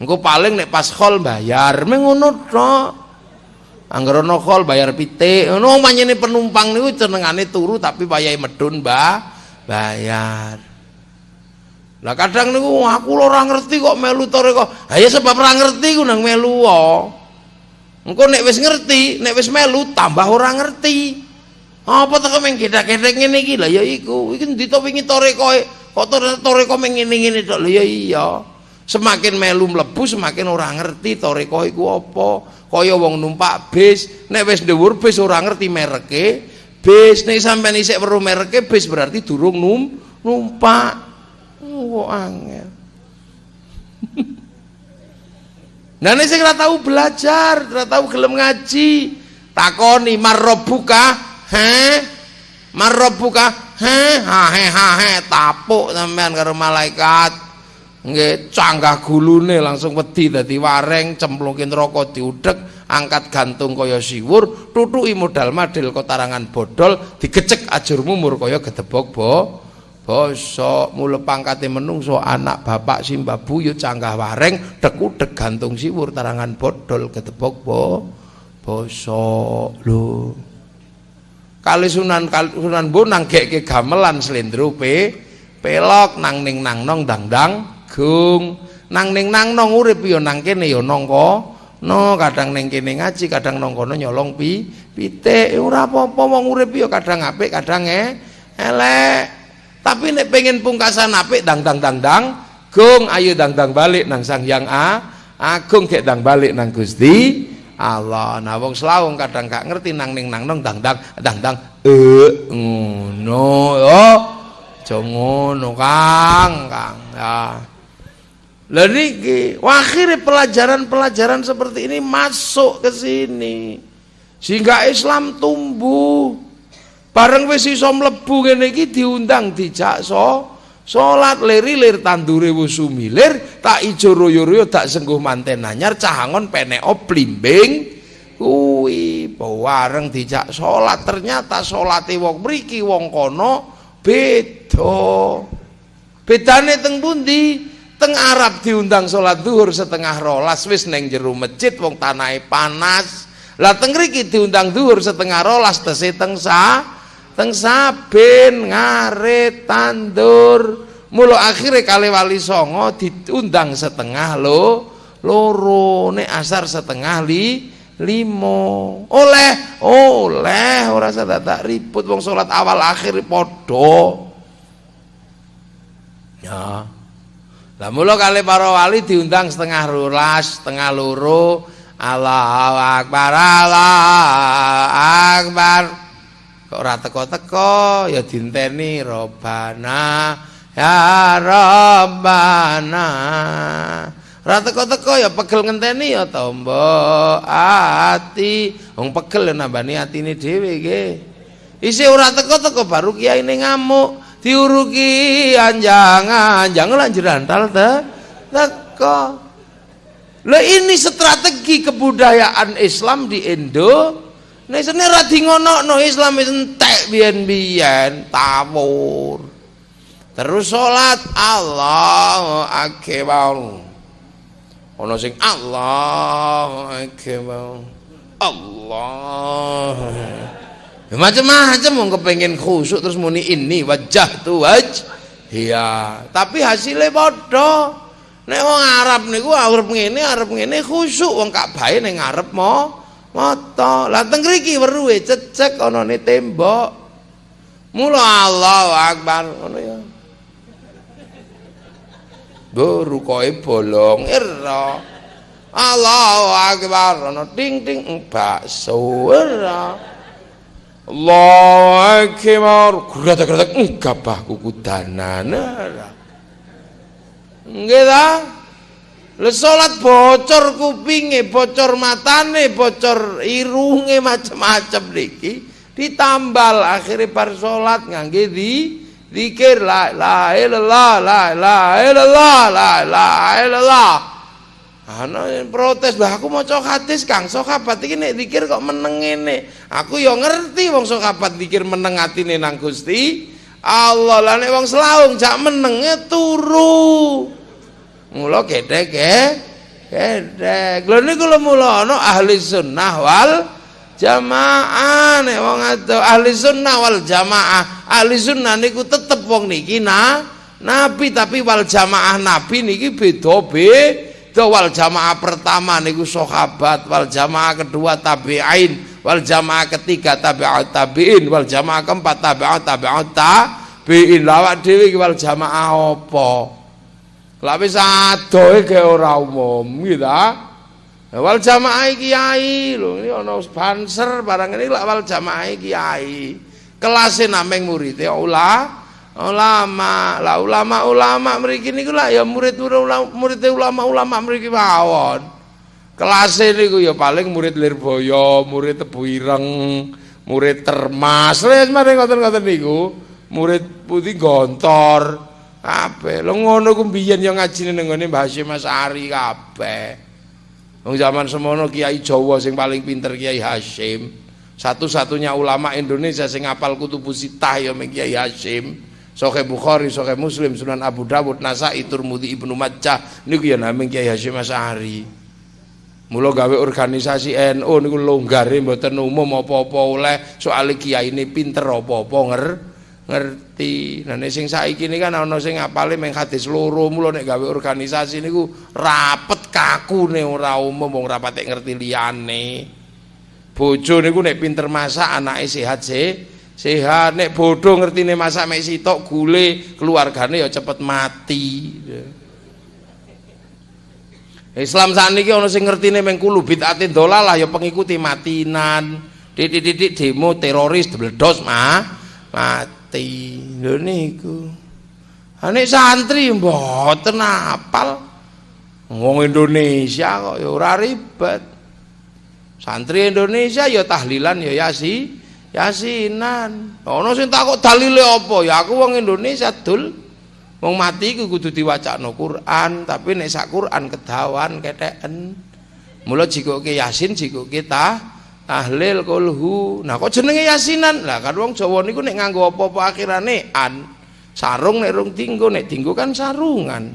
Engko paling nek pas khol bayar, mung ngono tok. Angger ana khol bayar pitik. Ngono manyene penumpang niku jenengane turu tapi payahe medun, Mbah. Bayar. Lah kadang niku aku ora ngerti kok melu tore kok. Ha ya sebab ora ngerti ku nang melu wae. Engko nek wis ngerti, nek wis melu tambah ora ngerti. Apa teko meng gedhe-gedhe ngene iki lha ya iku. Iki ndi to wingi koe kok toreko meng ngene-ngene tok ya iya. Semakin melu mlebu semakin ora ngerti toreko iku apa. Kaya wong numpak bis, nek wis dhuwur bis ora ngerti mereke. Bis nek sampean isik weruh mereke bis berarti durung num numpak. Oh, angel. Nah sing ora tahu belajar, ora tahu gelem ngaji, takoni marrobuka Heh? Marrobuka? Heh, hahe hahe tapuk sampean karo malaikat. Nggih, canggah gulune langsung wedi dadi wareng, cemplungin rokok diudek, angkat gantung kaya siwur, tutuki modal madil kotarangan bodol, digecek ajur mumur kaya gedebok bo. Bosok mule pangkate menungso anak bapak simbah buyut canggah wareng dekudek gantung siwur tarangan bodol gedebok bo. Bosok lho kali sunan kali sunan bonang gek gamelan selendro pe pelok nang ning nang nong dang dang gung. Nang ning nang nong urip yo nang kene yo nong ko no kadang ning kene ngaji kadang nong kono nyolong pi pitik. Ora apa-apa wong urip yo kadang apik kadang e elek. Tapi nek pengen pungkasan apik dang dang dang dang gung. Ayo dang dang balik nang sang yang a. Agung gek dang balik nang Gusti Allah. Nah wong kadang gak ngerti nang ning nang nong dang dang dang dang eh ngono yo. Aja ngono Kang Kang. Ya. Akhirnya pelajaran-pelajaran seperti ini masuk ke sini. Sehingga Islam tumbuh. Bareng wis iso mlebu ngene iki diundang dijak so Salat leri-lir tandure wis sumilir, tak ijo royo-royo tak sengguh manten anyar cahangon penek blimbing kuwi wareng dijak salat ternyata salate wong mriki wong kono beda. Bedane teng pundi? Teng Arab diundang salat zuhur setengah rolas wis neng jero masjid wong tanahe panas. Lah teng mriki diundang zuhur setengah rolas tese teng sa teng saben ngarit tandur. Mula akhirnya kali wali songo diundang setengah lo loro nek asar setengah li limo. Oleh oleh ora tak ribut. Wong salat awal akhir padha. Ya. Lah mula kali para wali diundang setengah rolas setengah loro. Allahu akbar Allahu akbar kok ora teko-teko ya dinteni robana ya Rabbana Ora teko-teko ya pegel ngenteni ya tombo ati. Wong pegel ya nambani atine dhewe nggih. Isih ora teko-teko baru kiai ini ngamuk, diuruki anjang-anjang lan jerantal te teko. Lah ini strategi kebudayaan Islam di Indo. Nek sene ra no Islam entek biyen-biyen tawur. Terus salat Allahu akbar. Ana sing Allahu akbar. Allah ya, macam-macam wong kepengin khusuk terus muni ini wajah tu waj iya tapi hasilnya padha. Nek wong Arab niku arep ngene arep ngene khusuk. Wong Ka'bah ning ngarep mo mata lah teng mriki weruhe cecek ana tembok mula Allahu akbar ngono ya Go rukoe bolong ira. Allahu akbar ana ting ting bakso ira. Allahu akbar gratak-gratak gabah kukudanan ira. Nggih? Le salat bocor kupinge, bocor matane, bocor irunge macam-macam niki ditambal akhirnya par salat ngangge di Zikir la ilaha illallah, la ilaha illallah, la ilaha illallah. Ana protes, "Lah aku maca hadis Kang, sahabat iki nek zikir kok meneng ngene." Aku ya ngerti wong sahabat zikir meneng atine nang Gusti Allah. Lah nek wong selaung jak menenge turu. Mula gedhe ge gedhe. Lha niku lho mula ana ahli sunnah wal jamaah. Nek wong ado ahli sunnah wal jamaah ahli sunnah niku tetep wong niki nah nabi. Tapi wal jamaah nabi niki beda beda. Wal jamaah pertama niku sahabat wal jamaah kedua tabi'in wal jamaah ketiga tabi'at tabi'in wal jamaah keempat tabi'at tabi'at tabi'in. Lawak dhewe wal jamaah apa lha wis adohe ge ora umum gitu wal jamaah kiai lho ini ana banser barang ini lak wal jamaah kiai. Kelasé nameng muridé ula ulama. Lah ulama-ulama mriki niku lak ya murid murid ulama-ulama mriki mawon. Kelasé niku ya paling murid Lirboyo murid Tebu Ireng murid Termas. Wis mari ngoten-ngoten niku murid putih gontor kabeh lho ngono ku mbiyen ya ngajine ning ngene Mbah Hasyim Asari kabeh Wong zaman semono Kiai Jawa sing paling pinter Kiai Hashim. Satu-satunya ulama Indonesia sing ngapal kutubus sitah ya Kiai Hashim. Sahih Bukhari, Sahih Muslim, Sunan Abu Dawud, Nasa'i, Turmudi, Ibnu Majah niku ya namung Kiai Hashim Asy'ari. Mula gawe organisasi NU niku longgare mboten umum apa-apa oleh soal kiai ini pinter apa-apa nger ngerti. Nah nek sing saiki ini kan ana sing ngapale meng hadis loro mulo nek gawe organisasi niku rapet kakune ora umum wong ora patek ngerti liyane. Bojo niku nek pinter masak anake sehat sih sehat nek bodoh ngertine masak mek sitok gule keluargane ya cepet mati. Islam sakniki ana sing ngertine meng kulo bid'atin dolalah ya pengikuti matinan. Titik-titik demo teroris debledos mah mati mati lho niku. Ane santri mboten apal. Wong Indonesia kok ya ora ribet. Santri Indonesia ya tahlilan ya yasi yasinan. Ana sing takut dalile apa? Ya aku wong Indonesia dul. Wong mati ku kudu diwacana Quran tapi nek sak Quran kedawan keteken. Mula jikoke yasin jikoke tah tahlil kulhu nah kok jenenge yasinan? Lah kan wong Jawa niku nek nganggo apa-apa akhirane an. Sarung nek rung dinggo nek dinggo kan sarungan.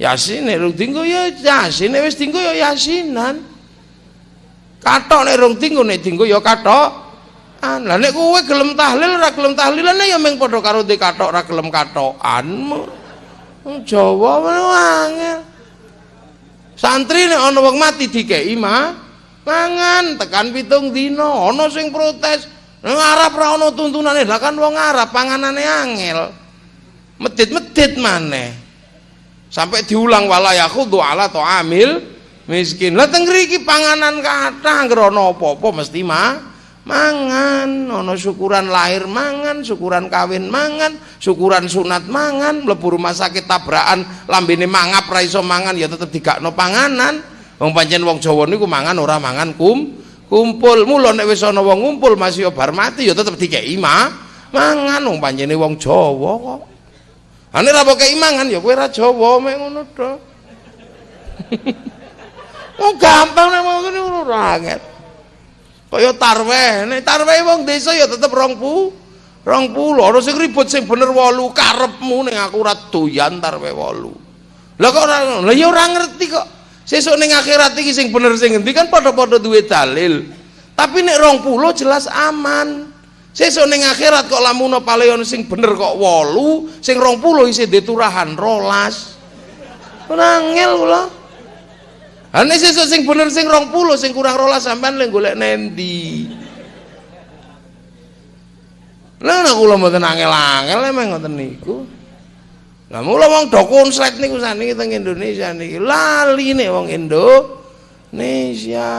Yasin nek rung dinggo ya yasin. Nek wis dinggo ya yasinan. Katok nek rung dinggo nek dinggo ya katok an. Lah nek kowe gelem tahlil ora gelem tahlilan ya meng padha karo de katok ora gelem katokan Jawa angel. Santri nek ana wong mati dikeki mah mangan tekan pitung dina ana sing protes. Nang Arab ra ana tuntunane, lah kan wong Arab panganane angel. Medit-medit maneh. Sampai diulang wala yakhudhu ala amil miskin. Lah teng mriki panganan kathah ngrono apa-apa mesti mah mangan ono syukuran lahir mangan syukuran kawin mangan syukuran sunat mangan mlebu rumah sakit tabrakan lambene mangap ra iso mangan ya tetep digakno panganan wong pancen wong Jawa niku mangan ora mangan kum kumpul. Mula nek wis ana wong ngumpul masih bar mati ya tetep dikeki ma. Mangan wong pancene wong Jawa kok. Ane ra kei mangan ya kowe ra Jawa mek ngono to. Oh gampang nek ngono ora angel. Kaya tarweh nek tarweh wong desa ya tetep rong pu rong puluh ana sing ribut sing bener wolu karepmu ning aku ora doyan tarweh wolu. Lah kok ora lah ya ora ngerti kok sesuk ning akhirat iki sing bener sing endi kan padha-padha duwe dalil. Tapi nek rong puluh jelas aman. Sesuk ning akhirat kok lamun paleon sing bener kok wolu sing rong puluh isih diturahan rolas. Ora ngel kula Ane sesuk sing bener sing rong puluh sing kurang rolas sampean lek golek nendi. Lah nek kula mboten angel-angel emang ngoten niku. Lah mula wong do konslet niku saniki teng Indonesia niki nek wong Indonesia.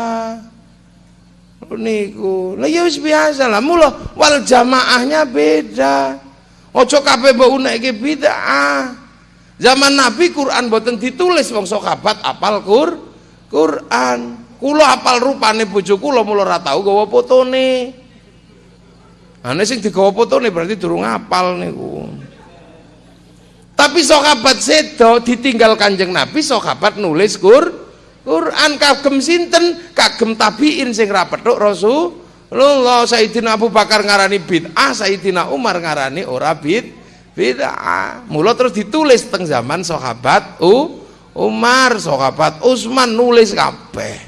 Niku. Lah ya wis biasa lah mula wal jamaahnya beda. Ojo kabeh mbok unekke bid'ah. Zaman Nabi Quran boten ditulis wong sahabat apal Quran. Quran kula apal rupane bojo kula mula ora tau gawa fotone ane sing digawa fotone berarti durung apal niku tapi sahabat sedo ditinggal kanjeng Nabi sahabat nulis Qur Quran. Kagem sinten? Kagem tabiin sing ra petuk Rasulullah. Sayyidina Abu Bakar ngarani bid'ah Sayyidina Umar ngarani ora bid bid'ah. Mula terus ditulis teng zaman sahabat uh Umar sahabat Utsman nulis kabeh.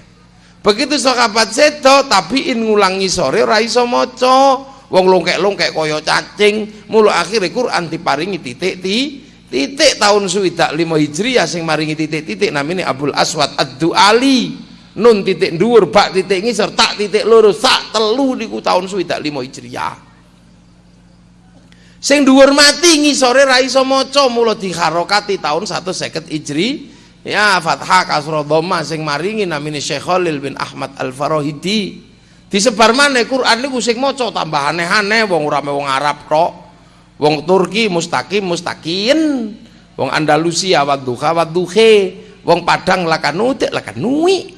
Begitu sahabat sedo tapi in ngulangi sore ora iso maca. Wong longkek-longkek kaya cacing. Mulu akhirnya Quran diparingi titik ti titik tahun suwidak lima hijriyah sing maringi titik-titik namanya Abdul Aswad Ad-Duali. Nun titik dhuwur bak titik ngisor tak titik loro sak telu niku tahun suwidak lima hijriyah sing dhuwur mati ngisore ra iso mula diharokati tahun 150 Hijri. Ya fathah kasroh dhamma sing maringi namine Syekh Khalil bin Ahmad Al-Farahidi. Disebar mana Quran niku sing maca tambah aneh-aneh wong ora wong Arab tok wong Turki mustaqim mustakin wong Andalusia wadduha wadduhe. Wong Padang lakanute lakanui.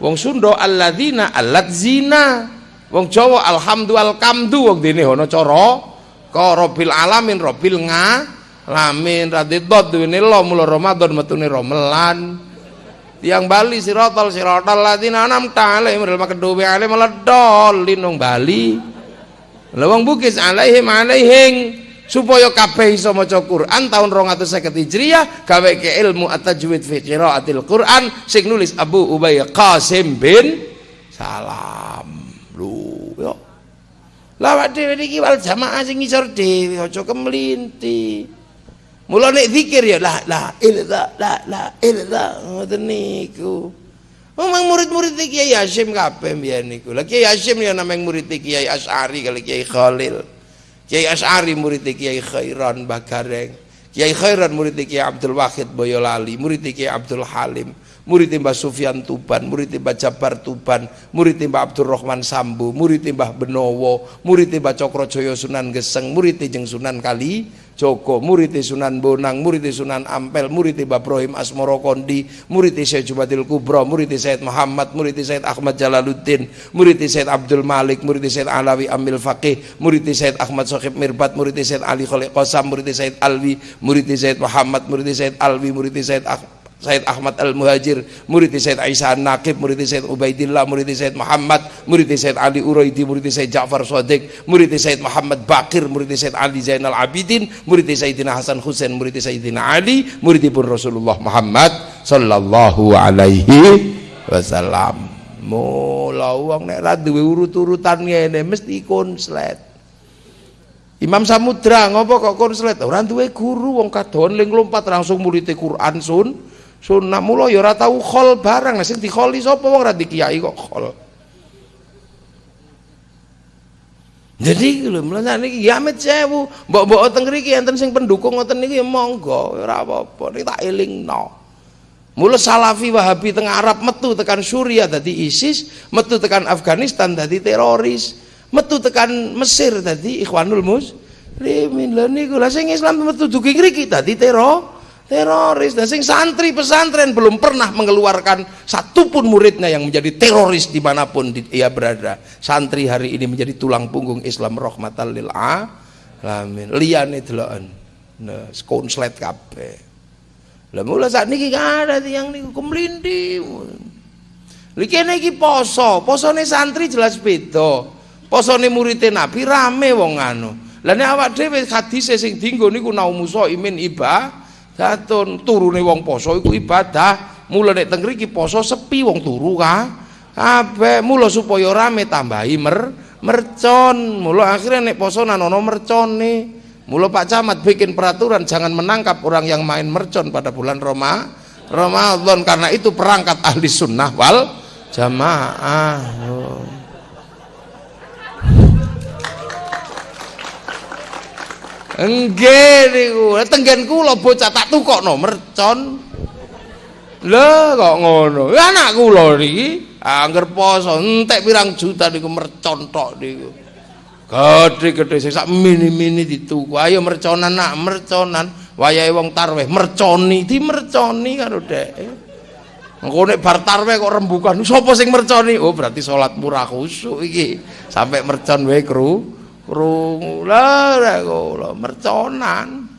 Wong Sunda alladzina alladzina. Wong Jawa alhamdulillah kamdu wong dene ana cara. Ka alamin robil nga lamin radidot duwene lo mula Ramadan metune romelan tiang Bali sirotol sirotol ladina anam ta'alaihim ril makedowe alaih meledol linung Bali lewang bukis alaihim alaihing. Supaya kabeh iso maca Quran tahun 250 Hijriah gawe ke ilmu at-tajwid fi qiraatil Quran sing nulis Abu Ubay Qasim bin Salam. Lu yo. Lawak dhewe iki wal jamaah sing ngisor dhewe aja kemlinti. Mula nek zikir ya la la ilah la la ilah ngoten niku. Memang murid-murid Kiai Hashim kabeh mbiyen niku. Lah Kiai Hashim ya nameng murid Kiai Asy'ari kali Kiai Khalil. Kiai Asy'ari murid Kiai Khairan Bagareng. Kiai Khairan murid Kiai Abdul Wahid Boyolali, murid Kiai Abdul Halim murid Mbah Sufyan Tuban, murid Mbah Jabar Tuban, murid Mbah Abdurrahman Sambu, murid Mbah Benowo, murid Mbah Cokrojoyo Sunan Geseng, murid Jeng Sunan Kali Joko, murid Sunan Bonang, murid Sunan Ampel, murid Mbah Ibrahim Asmoro Kondi, murid Syekh Jubatil Kubro, murid Said Muhammad, murid Said Ahmad Jalaluddin, murid Said Abdul Malik, murid Said Alawi Amil Faqih, murid Said Ahmad Sohib Mirbat, murid Said Ali Khalid Qasam, murid Said Alwi, murid Said Muhammad, murid Said Alwi, murid Said Ahmad Said Ahmad Al-Muhajir, murid Said Aisyah An-Naqib, murid Said Ubaidillah, murid Said Muhammad, murid Said Ali Uraidi, murid Said Ja'far Sadiq, murid Said Muhammad Bakir, murid Said Ali Zainal Abidin, murid Sayyidina Hasan Husain, murid Sayyidina Ali, murid pun Rasulullah Muhammad sallallahu alaihi wasallam. Mula wong nek ra duwe urut-urutan ngene mesti konslet. Imam Samudra ngopo kok konslet ora duwe guru wong kadon ling lompat langsung murid Quran sun sunnah mula ya ora tau khol barang sing dikholi sapa wong ora dikiai kok khol Jadi lho mlane niki ya amit sewu, mbok-mbok teng mriki enten sing pendukung ngoten niki ya monggo ora apa-apa niki tak elingno. Mula Salafi Wahabi teng Arab metu tekan Suriah dadi ISIS, metu tekan Afghanistan dadi teroris, metu tekan Mesir dadi Ikhwanul Muslimin. Lha niku lha sing Islam metu dugi ngriki dadi teror teroris. Dan sing santri pesantren belum pernah mengeluarkan satupun muridnya yang menjadi teroris di mana pun ia berada. Santri hari ini menjadi tulang punggung Islam rahmatan lil alamin. Liyane deloken. Nah konslet kabeh. Lah mula saat niki ada yang niku kemlindi Lha kene iki poso, posone santri jelas beda. Posone murid Nabi rame wong anu. Nek awak dhewe hadise sing dienggo niku naumuso imin iba Datun turune wong poso iku ibadah. Mula nek teng mriki poso sepi wong turu ka. Kabeh mula supaya rame tambahi mer mercon. Mula akhirnya nek poso nanono mercone. Mula Pak Camat bikin peraturan jangan menangkap orang yang main mercon pada bulan Roma Ramadan karena itu perangkat ahli sunnah wal jamaah. Oh. Nggih niku. Tenggen kula bocah tak tukokno mercon. Lah kok ngono. Anak kula niki angger poso entek pirang juta niku mercon tok niku. Gede-gede sak mini-mini dituku. Ayo merconan nak, merconan. Wayahe wong tarweh merconi, di merconi karo dek. Engko nek bar tarweh kok rembukan, sapa sing merconi? Oh, berarti salat murah khusuk iki. Sampai mercon wae kru krungu lah kula merconan.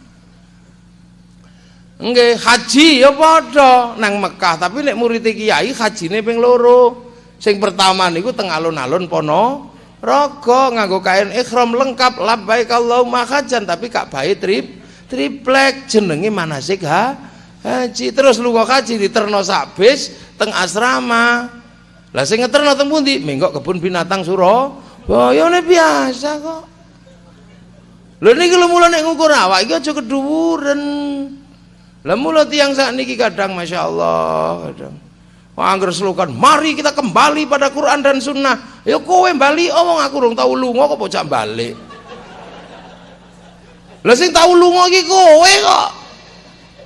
Nggih haji ya padha nang Mekah tapi nek murid kiai hajine ping loro. Sing pertama niku teng alun-alun pono raga nganggo kain ihram lengkap labbaik Allahumma hajan tapi kak bae trip triplek jenenge manasik ha haji. Terus lunga haji diterno sak bis teng asrama. Lah sing ngeterno teng pundi? Menggok kebun binatang Surabaya Bayane biasa kok. Lha niki lho mula nek ngukur awak iki aja keduwuren. Lah mula tiyang sak niki kadang masyaallah kadang. Angger slogan, mari kita kembali pada Quran dan Sunnah. Ya kowe bali omong aku rung tau lunga kok bocah balik. Lah sing tau lunga iki kowe kok.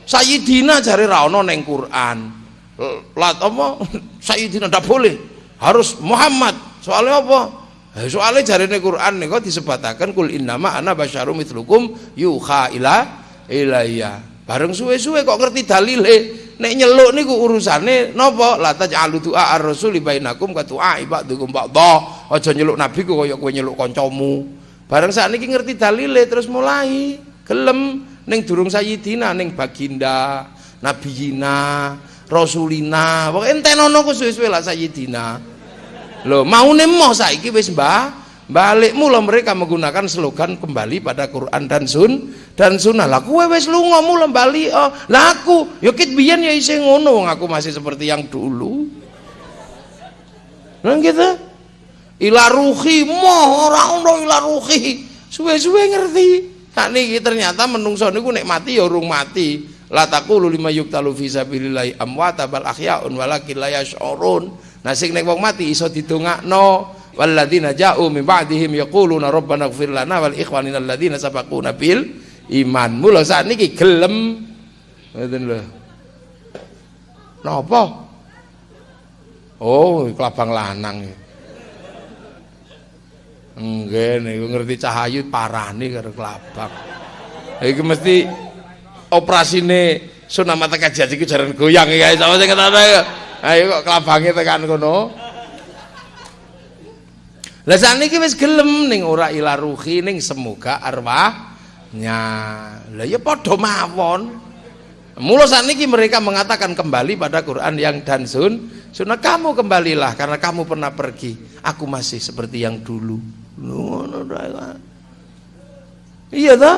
Sayyidina jare ra ono ning Quran. Lat apa? Sayyidina ndak boleh. Harus Muhammad. Soalnya apa? Eh, soalnya jarine Quran kok disebatakan kul innama ana basyarum mithlukum yuha ila ilayya. Bareng suwe-suwe kok ngerti dalile. Nek nyeluk niku urusane napa? La taj'alu du'a ar-rasuli bainakum ka du'a ba'dukum ba'dha. Aja nyeluk nabi ku kaya kowe nyeluk kancamu. Bareng sakniki ngerti dalile terus mulai gelem ning durung sayyidina ning baginda, nabiyina, rasulina. Pokoke entenono ku suwe-suwe lah sayyidina. Loh, mau moh saiki wis mbah balik mula mereka menggunakan slogan kembali pada Quran dan Sun dan Sunnah. Lah kowe wis lunga mula bali oh lah aku yo ya isih ngono aku masih seperti yang dulu. Nang gitu? Ila ruhi moh ora ono ila ruhi. Suwe-suwe ngerti. Tak niki ternyata menungso niku nek mati ya urung mati. La taqulu lima yuktalu fi sabilillah amwata bal ahyaun walakin la yash'urun Nah sing nek wong mati iso didongakno walladzina ja'u min ba'dihim yaquluna rabbana ighfir lana wal ikhwanina alladzina sabaquna bil iman. Mula sakniki gelem ngoten lho. Napa? Oh, kelabang lanang. Nggih niku ngerti cahayu parani karo kelabang. Iki mesti operasine sunamata kajian iki jaran goyang ya sama sing kata ayo kok kelabange tekan kono lah sakniki wis gelem ning ora ila ruhi ning semoga arwahnya. Lah ya padha mawon. Mula sakniki mereka mengatakan kembali pada Quran yang dan sun sunnah kamu kembalilah karena kamu pernah pergi. Aku masih seperti yang dulu. Iya toh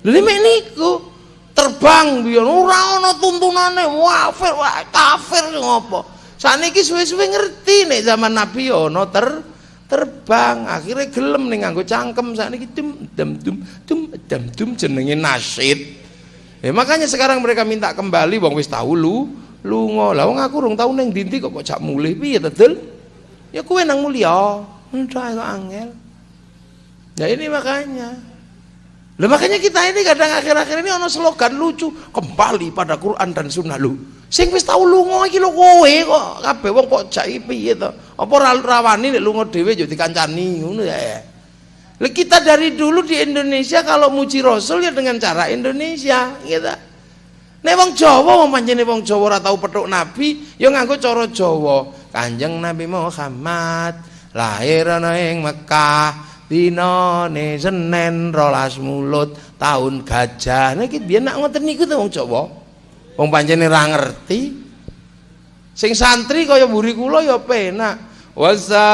lha niku terbang biyen. Ora ana tuntunane. Wafir wah kafir ngopo saniki suwe-suwe ngerti nek zaman nabi ya ana ter terbang. Akhirnya gelem nih nganggo cangkem. Saat ini dum dum dum dum dum dum jenenge nasid. Ya makanya sekarang mereka minta kembali wong wis tahu lu lunga. Lah wong aku rong tau ning ndi kok kok mulih piye tedel? Ya kuwe nang mulia. Udah kok angel. Ya ini makanya lah makanya kita ini kadang akhir-akhir ini ono slogan lucu kembali pada Quran dan Sunnah lu. Sing wis tau lunga iki lho kowe kok kabeh wong kok jak piye to? Apa rawani nek lunga dhewe yo dikancani ngono ya. Lah kita dari dulu di Indonesia kalau muji Rasul ya dengan cara Indonesia gitu. Nek wong Jawa wong pancene wong Jawa ora tau petuk Nabi ya nganggo cara Jawa. Kanjeng Nabi Muhammad lahir ana ing Mekah dinane Senin rolas mulut tahun gajah. Niki biyen nak ngoten niku to wong Jawa? Wong pancene ra ngerti. Sing santri kaya buri kula ya penak. Wassalamun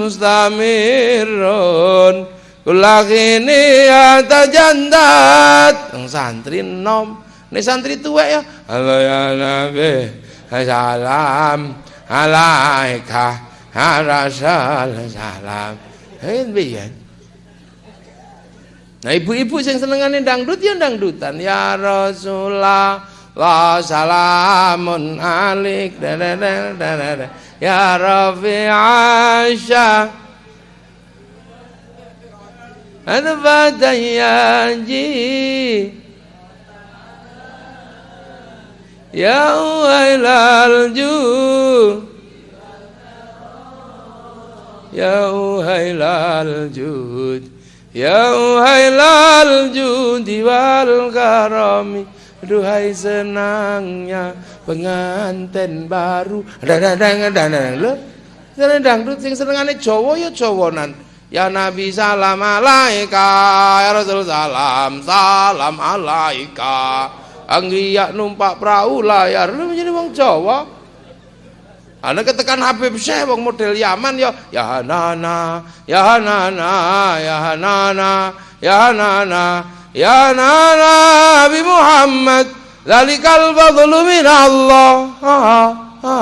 mustamirun. Kulakini jandat. Wong santri nom nek santri tuwek ya halo ya nabi salam alaika Harasal salam. Hen biyen. Nah ibu-ibu yang senengane dangdut ya dangdutan. Ya Rasulullah wa salamun alik. Ya Rafi Aisyah Al-Fatayaji Ya Wailal Juh Ya Uhailal Jud Ya Uhailal Judi wal karami Duhai senangnya pengantin baru. Dadang dadang lo Seneng dangdut sing senengane Jawa ya Jawanan Ya Nabi salam alaika. Ya Rasul salam salam alaika. Anggiyak numpak perahu layar. Lu menjadi wong Jawa Ana ketekan Habib Syekh wong model Yaman ya ya nana ya nana ya nana ya nana ya nana Nabi Muhammad zalikal fadlu min Allah ha ha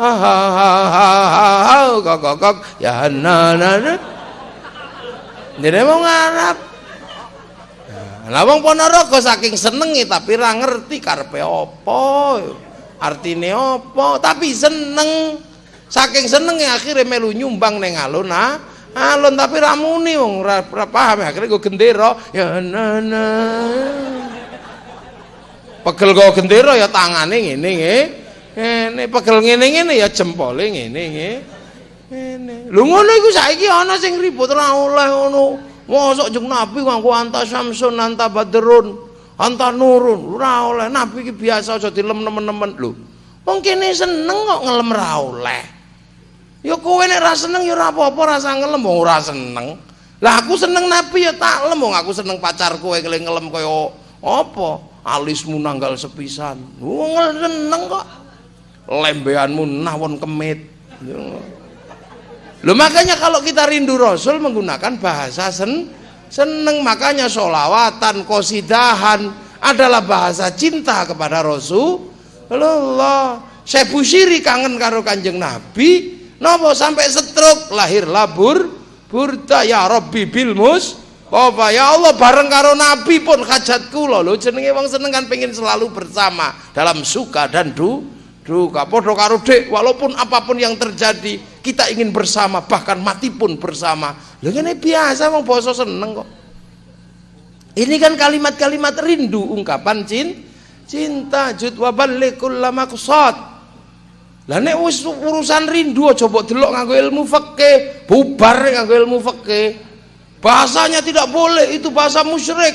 ha ha kok kok kok ya nana Jadi mau ngarap Lah wong Ponorogo saking senengi tapi ra ngerti karepe apa artinya apa? Tapi seneng. Saking seneng ya akhirnya melu nyumbang neng alun ah alun tapi ramuni wong ora paham. Akhirnya gue gendera ya nana pegel gue gendera ya tangane ngene nggih ngene pegel ngene ngene ya jempole ngene nggih ngene. Lho ngono iku saiki ana sing ribut ora oleh ngono. Mosok jeng nabi nganggo anta samsun anta badrun antar nurun. Ora oleh. Nabi iki biasa aja dilem nemen-nemen. Lho wong kene seneng kok ngelem ra oleh. Ya kowe nek ra seneng ya ora apa-apa rasa ngelem wong ora seneng. Lah aku seneng nabi ya tak lem wong aku seneng pacarku kowe ngelem kaya apa? Alismu nanggal sepisan. Wong seneng kok. Lembeanmu nawon kemit. Loh makanya kalau kita rindu Rasul menggunakan bahasa sen seneng makanya solawatan kosidahan adalah bahasa cinta kepada Rasulullah saya busiri kangen karo kanjeng Nabi. Nopo sampai setruk lahir labur burda ya Rabbi bilmus Bapak ya Allah bareng karo Nabi pun hajatku loh lo jenenge wong seneng kan pengen selalu bersama dalam suka dan du duka. Podo karo dek walaupun apa pun yang terjadi kita ingin bersama bahkan mati pun bersama Lha ngene biasa wong basa seneng kok. Ini kan kalimat-kalimat rindu ungkapan cin, cinta jud wa ballikul maqsad. Lah nek urusan rindu mbok delok nganggo ilmu fikih, bubar nganggo ilmu fikih. Bahasanya tidak boleh, itu bahasa musyrik.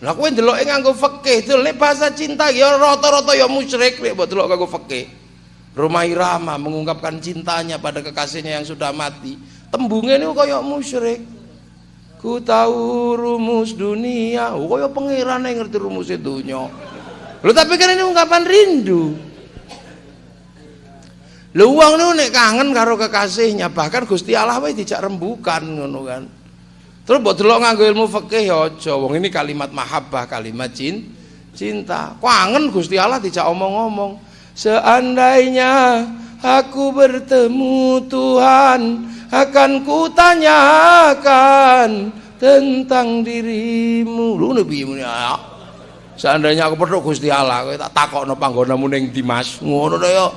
Lah kowe ndeloke nganggo fikih, nek bahasa cinta ya rata-rata ya musyrik nek mbok delok nganggo fikih. Rumah Irama mengungkapkan cintanya pada kekasihnya yang sudah mati. Tembungnya ini kayak musyrik. Ku tahu rumus dunia. Oh kaya pangeran yang ngerti rumus dunia lu tapi kan ini ungkapan rindu. Lu uang ini nek kangen karo kekasihnya bahkan Gusti Allah wae tidak rembukan ngono kan. Terus buat delok nganggo ilmu fikih ya aja. Wong ini kalimat mahabbah kalimat cin cinta. Kangen Gusti Allah tidak omong-omong seandainya aku bertemu Tuhan akan kutanyakan tentang dirimu. Lu nabi ya seandainya aku pedok Gusti Allah kowe tak takokno panggonamu ning Dimas. Ngono to ya.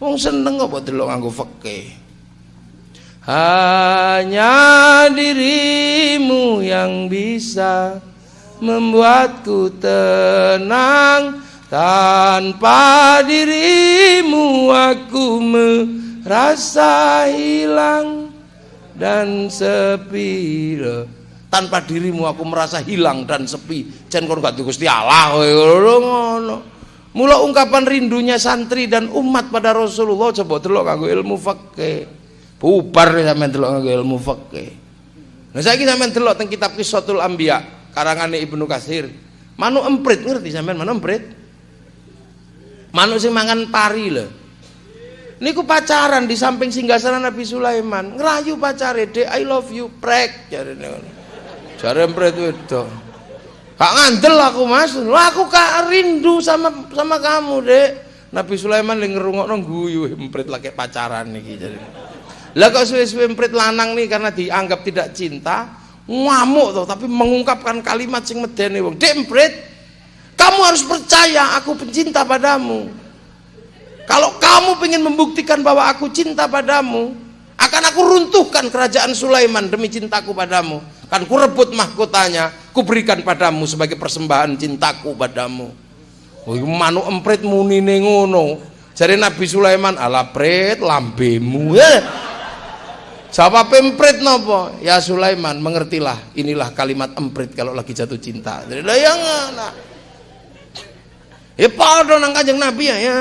Wong seneng kok delok nganggo fikih hanya dirimu yang bisa membuatku tenang tanpa dirimu aku merasa hilang dan sepi. Tanpa dirimu aku merasa hilang dan sepi. Jan kon gak Gusti Allah ngono. Mula ungkapan rindunya santri dan umat pada Rasulullah coba delok kanggo ilmu fikih. Bubar sampean delok nganggo ilmu fikih. Nah saiki sampean delok teng kitab Qissatul Anbiya karangane Ibnu Katsir. Manu emprit ngerti sampean? Manu emprit manu sing mangan pari lho. Niku pacaran di samping singgasana Nabi Sulaiman. Ngerayu pacare dek I love you prek ngono jare emprit wedok. Kak ngandel aku mas, lah aku kak rindu sama sama kamu dek. Nabi Sulaiman lagi ngerungokno guyu emprit lagi pacaran nih jadi. Lah kok suwe-suwe mprit lanang nih karena dianggap tidak cinta, ngamuk tuh tapi mengungkapkan kalimat sing medeni wong. Dek mprit, kamu harus percaya aku pencinta padamu. Kalau kamu ingin membuktikan bahwa aku cinta padamu, akan aku runtuhkan kerajaan Sulaiman demi cintaku padamu. Kan ku rebut mahkotanya, ku berikan padamu sebagai persembahan cintaku padamu. Oh, manu emprit muni ngono. Jadi Nabi Sulaiman ala pret lambemu. Eh. Jawab emprit nopo? Ya Sulaiman, mengertilah. Inilah kalimat emprit kalau lagi jatuh cinta. Jadi yang nah. Ya padha nang Kanjeng Nabi ya, ya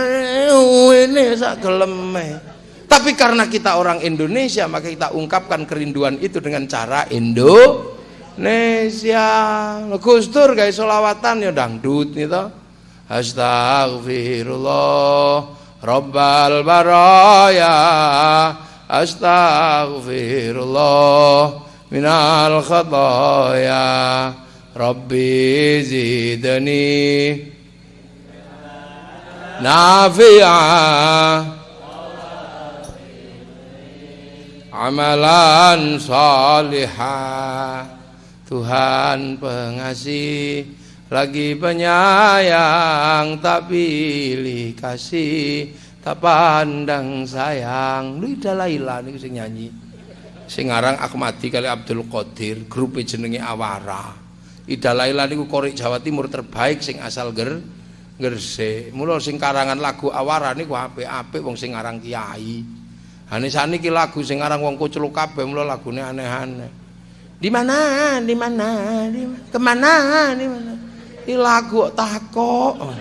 ini sak geleme. Tapi karena kita orang Indonesia, maka kita ungkapkan kerinduan itu dengan cara Indonesia. Gus Dur solawatan ya dangdut gitu. Astagfirullah Rabbal baraya astaghfirullah minal khataya rabbi zidni nafi'a amalan salihah Tuhan pengasih lagi penyayang tak pilih kasih tak pandang sayang. Lu Laila niku sing nyanyi. Sing aran Akmadi kali Abdul Qadir grup jenenge Awara. Ida Laila niku korek Jawa Timur terbaik sing asal ger Gresik. Mula sing karangan lagu Awara niku apik-apik wong sing aran kiai. Ane saniki lagu sing aran wong kucluk kabeh mula lagune aneh-aneh. Di mana? Di mana? Di ke mana di mana? Di lagu takok.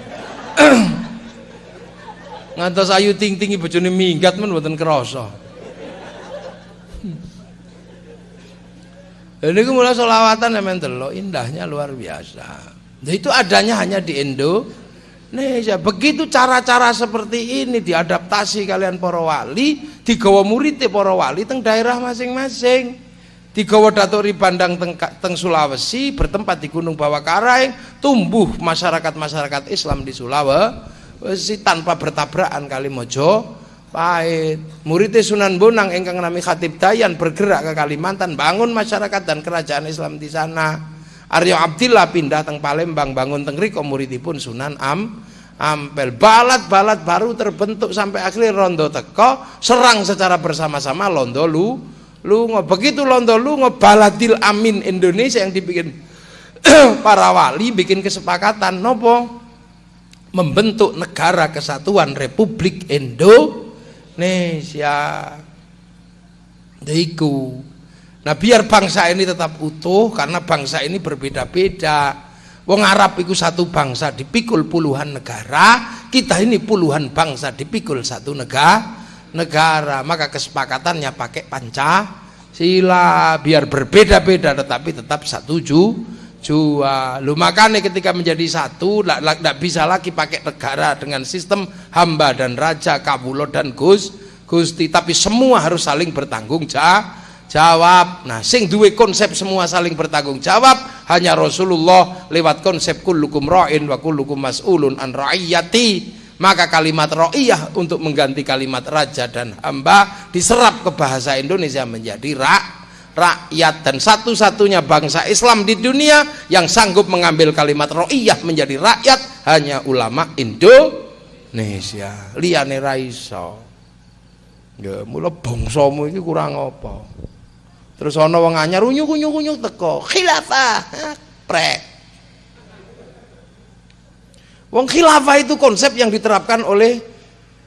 Ngantos ayu ting ting bojone minggat men mboten krasa. Ini mulai solawatan yang delok indahnya luar biasa. Itu adanya hanya di Indonesia. Begitu cara-cara seperti ini diadaptasi kalian para wali, digawa murid para wali teng daerah masing-masing. Digawa datori bandang teng, teng Sulawesi, bertempat di Gunung Bawah Karaeng, tumbuh masyarakat-masyarakat Islam di Sulawesi si tanpa bertabrakan kali mojo pahit muridnya Sunan Bonang engkang nami Khatib Dayan bergerak ke Kalimantan bangun masyarakat dan kerajaan Islam di sana Aryo Abdillah pindah teng Palembang bangun teng Riko muridipun Sunan Am Ampel balat-balat baru terbentuk sampai akhirnya Rondo Teko serang secara bersama-sama Londo Lu Lungo begitu Londo Lungo Baladil Amin Indonesia yang dibikin para wali bikin kesepakatan nopo membentuk negara kesatuan Republik Indonesia. Daiku. Nah biar bangsa ini tetap utuh karena bangsa ini berbeda-beda. Wong Arab itu satu bangsa dipikul puluhan negara, kita ini puluhan bangsa dipikul satu negara. Negara, maka kesepakatannya pakai Pancasila biar berbeda-beda tetapi tetap satu ju jua lu makanya ketika menjadi satu tidak bisa lagi pakai negara dengan sistem hamba dan raja kabulo dan gus gusti tapi semua harus saling bertanggung jawab nah sing duwe konsep semua saling bertanggung jawab hanya Rasulullah lewat konsep kullukum ra'in wa kullukum mas'ulun an ra'iyati Maka kalimat ro'iyah untuk mengganti kalimat raja dan hamba diserap ke bahasa Indonesia menjadi rak, rakyat dan satu-satunya bangsa Islam di dunia yang sanggup mengambil kalimat ro'iyah menjadi rakyat hanya ulama Indonesia. Liane raiso. Ya, mula bangsamu iki kurang apa? Terus ana wong anyar unyuk-unyuk teko, khilafah. Prek. Wong khilafah itu konsep yang diterapkan oleh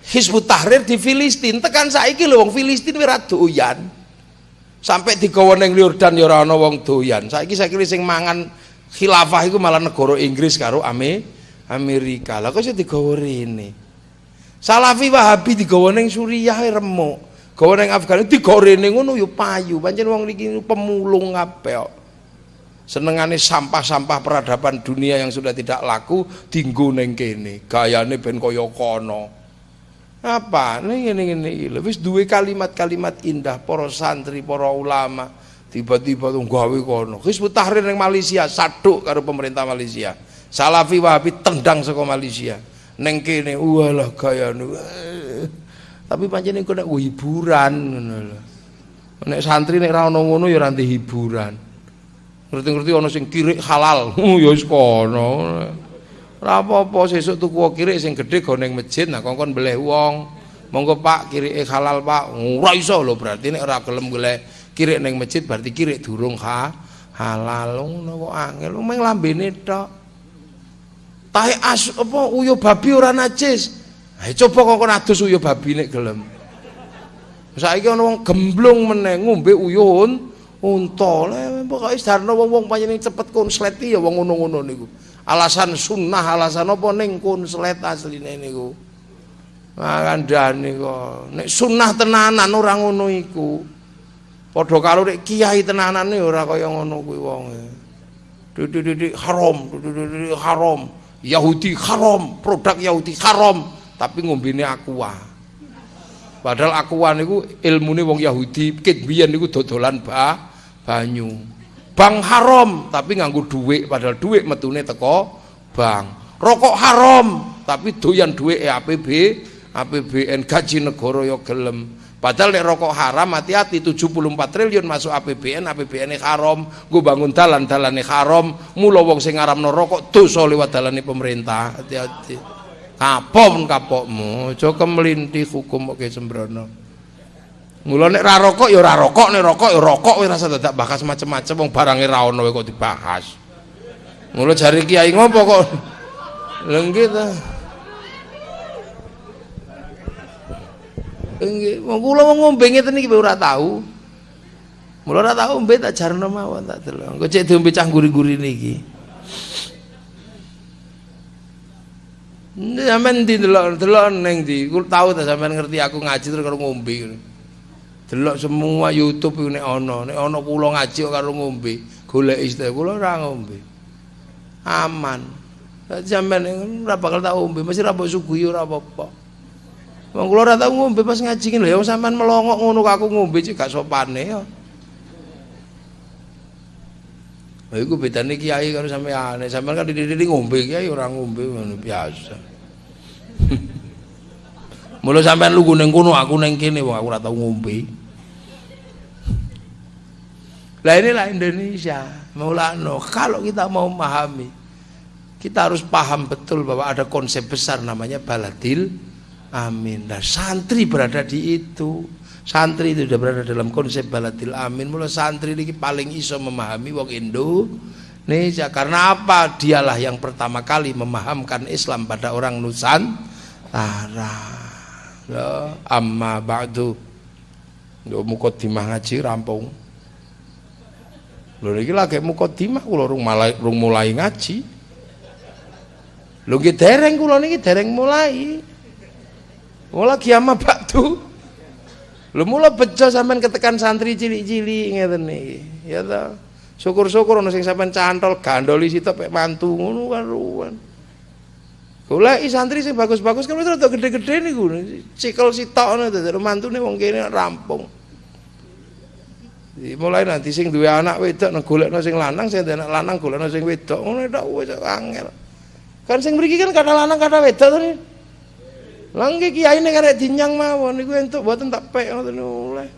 Hizbut Tahrir di Filistin. Tekan saiki lho wong Filistin ora doyan. Sampai digawa ning Yordan ya ora wong doyan. Saiki saiki sing mangan khilafah iku malah negara Inggris karo Ame Amerika. Lah kok sing digawa rene. Salafi Wahabi digawa ning Suriah remuk. Gawa ning Afghanistan digawa rene ngono ya payu. Pancen wong niki pemulung kabeh senengane sampah-sampah peradaban dunia yang sudah tidak laku dinggo ning kene. Gayane ben kaya kono. Apa? Ning ngene ngene wis duwe kalimat-kalimat indah para santri para ulama. Tiba-tiba tuh gawe kono. Hizbut Tahrir ning Malaysia saduk karo pemerintah Malaysia. Salafi Wahabi tendang saka Malaysia. Ning kene walah gayane tapi pancen iku nek hiburan ngono lho. Nek santri nek ra ono ngono ya ra hiburan. Ngerti-ngerti ana sing kirik halal oh, ya wis kono. Ora apa-apa sesuk tuku kirik sing gedhe go ning masjid nah kongkon beleh wong. Monggo Pak kirike halal Pak. Ora iso lho berarti nek ora gelem golek kirik ning masjid berarti kirik durung ha halal. Ngono kok angel. Mung lambene tok. Tahe as apa uyo babi ora najis ayo coba kongkon adus uyo babi nek gelem. Saiki ana wong gemblung meneh ngombe uyuh unta le pokoke sarana wong-wong panjenengan cepet konslet ya wong ngono-ngono niku. Alasan sunnah alasan apa ning konslet asline niku? Ngandani kok. Nek sunnah tenanan ora ngono iku. Padha karo nek kiai tenanan ora kaya ngono kuwi wong didik haram didik haram. Yahudi haram produk Yahudi haram tapi ngombene aqua. Padahal aqua niku ilmune wong Yahudi. Kit biyen niku dodolan bah banyu. Bang haram tapi nganggu duit padahal duit metune teko bang. Rokok haram tapi doyan duit APB APBN gaji negara ya gelem. Padahal nek rokok haram hati-hati. 74 triliun masuk APBN APBN haram. Gue bangun dalan dalane haram. Mula wong sing ngaramno rokok dosa lewat dalane pemerintah. Hati-hati kapok kapokmu aja kemelinti hukum kok sembrono Mula nek ra rokok ya ora rokok, nek rokok ya rokok wis rasa dadak bahas macam-macam wong barange ra ono kok dibahas. Mula jari kiai ngopo kok lenggih ta. Nggih, wong kula wong ngombe ngeten iki ora tahu. Mula ora tahu ngombe tak jarno mawon tak delok. Engko cek diombe cah guri-guri niki. Sampeyan ndi delok-delok ning ndi? Kula tahu ta sampeyan ngerti aku ngaji terus karo ngombe delok semua YouTube iku nek ana nek ana kula ngaji karo ngombe golek istilah kula ora ngombe aman sampean ora bakal tak ngombe mesti ra mbok suguhi ora apa-apa wong kula ora tau ngombe pas ngaji lho ya sampean melongok ngono aku ngombe cek gak sopane ya Lha iku bedane kiai karo sampean. Nek sampean kan dididik ngombe kiai ora ngombe ngono biasa. Mula sampean lugu ning kono aku ning kene wong aku ora tau ngombe. Lah inilah Indonesia. Maulana, kalau kita mau memahami, kita harus paham betul bahwa ada konsep besar namanya baladil amin. Dan santri berada di itu. Santri itu sudah berada dalam konsep baladil amin. Mulai santri ini paling iso memahami wong Indonesia. Karena apa? Dialah yang pertama kali memahamkan Islam pada orang Nusantara. Ya, amma ba'du. Yo mukotimah ngaji rampung. Lho iki lagi mukadimah kula rung mulai rung mulai ngaji. Lho nggih dereng kula niki dereng mulai. Mula kiamah baktu. Lho mula bejo sampean ketekan santri cilik-cilik ngeten niki. Ya ta. Syukur-syukur ana sing sampean cantol gandoli sitok pek mantu ngono kan Goleki santri sing bagus-bagus kan wis rada gede-gede niku. Cikel sitok ngono dadi mantune wong kene rampung. mulai nanti sing duwe anak wedok nang golekno sing lanang sing anak lanang golekno sing wedok ngono tok wis angel kan sing mriki kan kata lanang kata wedok to Lah nggih kiyaine karek dinyang mawon niku entuk mboten tak pek ngoten oleh.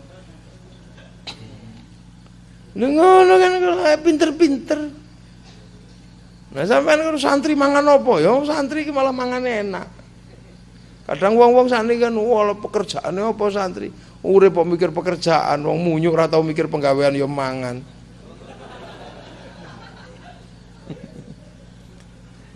Lha ngono kan pinter-pinter. Nah sampean kan santri mangan apa ya? Santri ki malah mangan enak. Kadang wong-wong santri kan wala pekerjaane apa santri? Urip kok mikir pekerjaan, wong munyuk ora tau mikir penggawean ya mangan.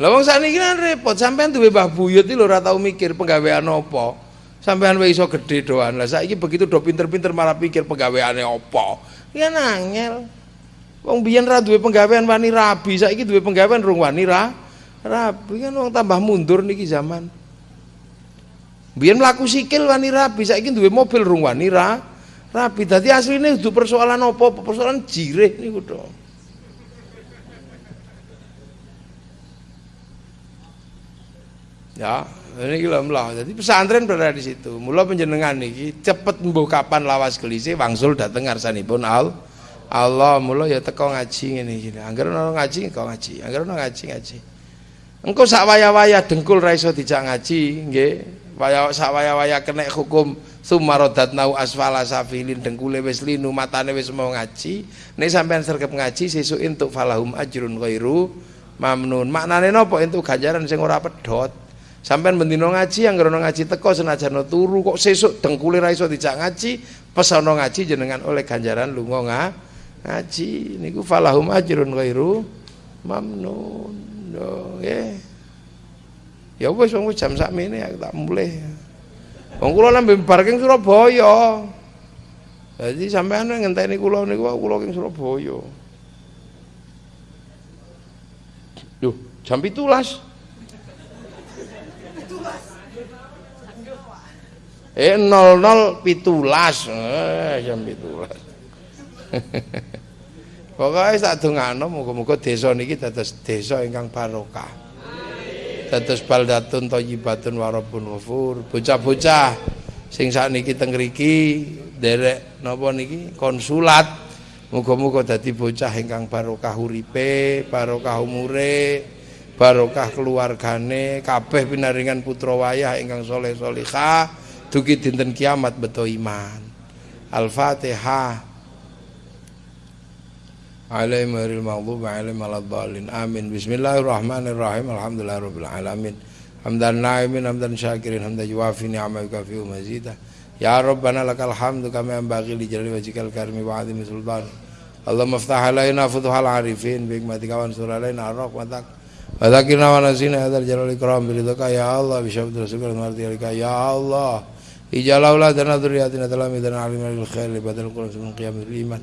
Lah wong sakniki kan repot, sampean duwe Mbah Buyut iki lho ora tau mikir penggawean apa. Sampean wis iso gedhe doan. Lah saiki begitu do pinter-pinter malah pikir penggaweane apa. Ya nangel. Wong biyen ra duwe penggawean wani rabi, saiki duwe penggawean rung wani ra rabi kan wong tambah mundur niki zaman. Biyen mlaku sikil wani rabi, saiki duwe mobil rung wani ra rabi. Dadi asline kudu persoalan apa? Persoalan jireh niku to. Ya, ini gila melah. Jadi pesantren berada di situ. Mula penjenengan niki cepet mbuh kapan lawas kelise wangsul dateng ngarsanipun al Allah mula ya teko ngaji ngene iki. Angger ono ngaji kok ngaji. Angger ono ngaji ngaji. Engko sak waya-waya dengkul ra iso dijak ngaji, nggih. Waya sak waya-waya kena hukum sumaradat nau asfala safilin dengkule wis linu matane wis mau ngaji. Nek sampean sergep ngaji sesuk entuk falahum ajrun ghairu mamnun. Maknane napa entuk ganjaran sing ora pedhot. Sampean bendino ngaji yang ono ngaji teko senajan turu kok sesuk dengkule ra iso dijak ngaji, pesono ngaji jenengan oleh ganjaran lunga nga, ngaji niku falahum ajrun ghairu mamnun. Yo nggih. Ya wis wong jam sakmene aku tak mulai. Wong kula lambe bar king Surabaya. Jadi sampean ngenteni kula niku kula king Surabaya. Duh, jam 17. Eh 00 pitulas eh jam pitulas. Pokoke sak dongano muga-muga desa niki dados desa ingkang barokah. Dados baldatun thayyibatun warabun ghafur. Bocah-bocah sing sakniki teng mriki derek napa niki konsulat. Muga-muga dadi bocah ingkang barokah uripe, barokah umure, barokah keluargane, kabeh pinaringan putra wayah ingkang soleh solihah dugi dinten kiamat beto iman Al-Fatihah عليهم غير المغضوب عليهم ولا الضالين آمين. بسم الله الرحمن الرحيم. الحمد لله رب العالمين. حمدا ناعمين حمدا شاكرين حمدا يوافي نعمه يكافئ مزيدا. يا ربنا لك الحمد كما ينبغي لجلال وجهك الكريم وعظيم سلطانك اللهم افتح علينا فتوح العارفين بحكمتك وانصر علينا رحمتك وذكرنا ونسينا هذا الجلال الكرام برضاك يا الله بشفت رسولك ومرضيك يا الله. اجعل أولادنا ذرياتنا تلاميذنا علمنا للخير لبدل القرآن من قيام الإيمان.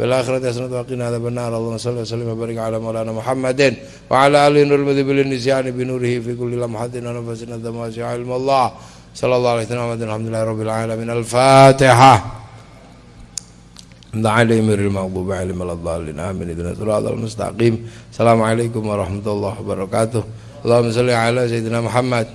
في الآخرة حسنة وقنا عذاب النار. اللهم صل وسلم وبارك على مولانا محمد وعلى آله نور المذهب للنسيان بنوره في كل لمحة ونفس ندم علم الله. صلى الله عليه وسلم. الحمد لله رب العالمين. الفاتحة. الحمد عليهم المغضوب عليهم الضالين. آمين. اهدنا الصراط المستقيم. السلام عليكم ورحمة الله وبركاته. اللهم صل على سيدنا محمد.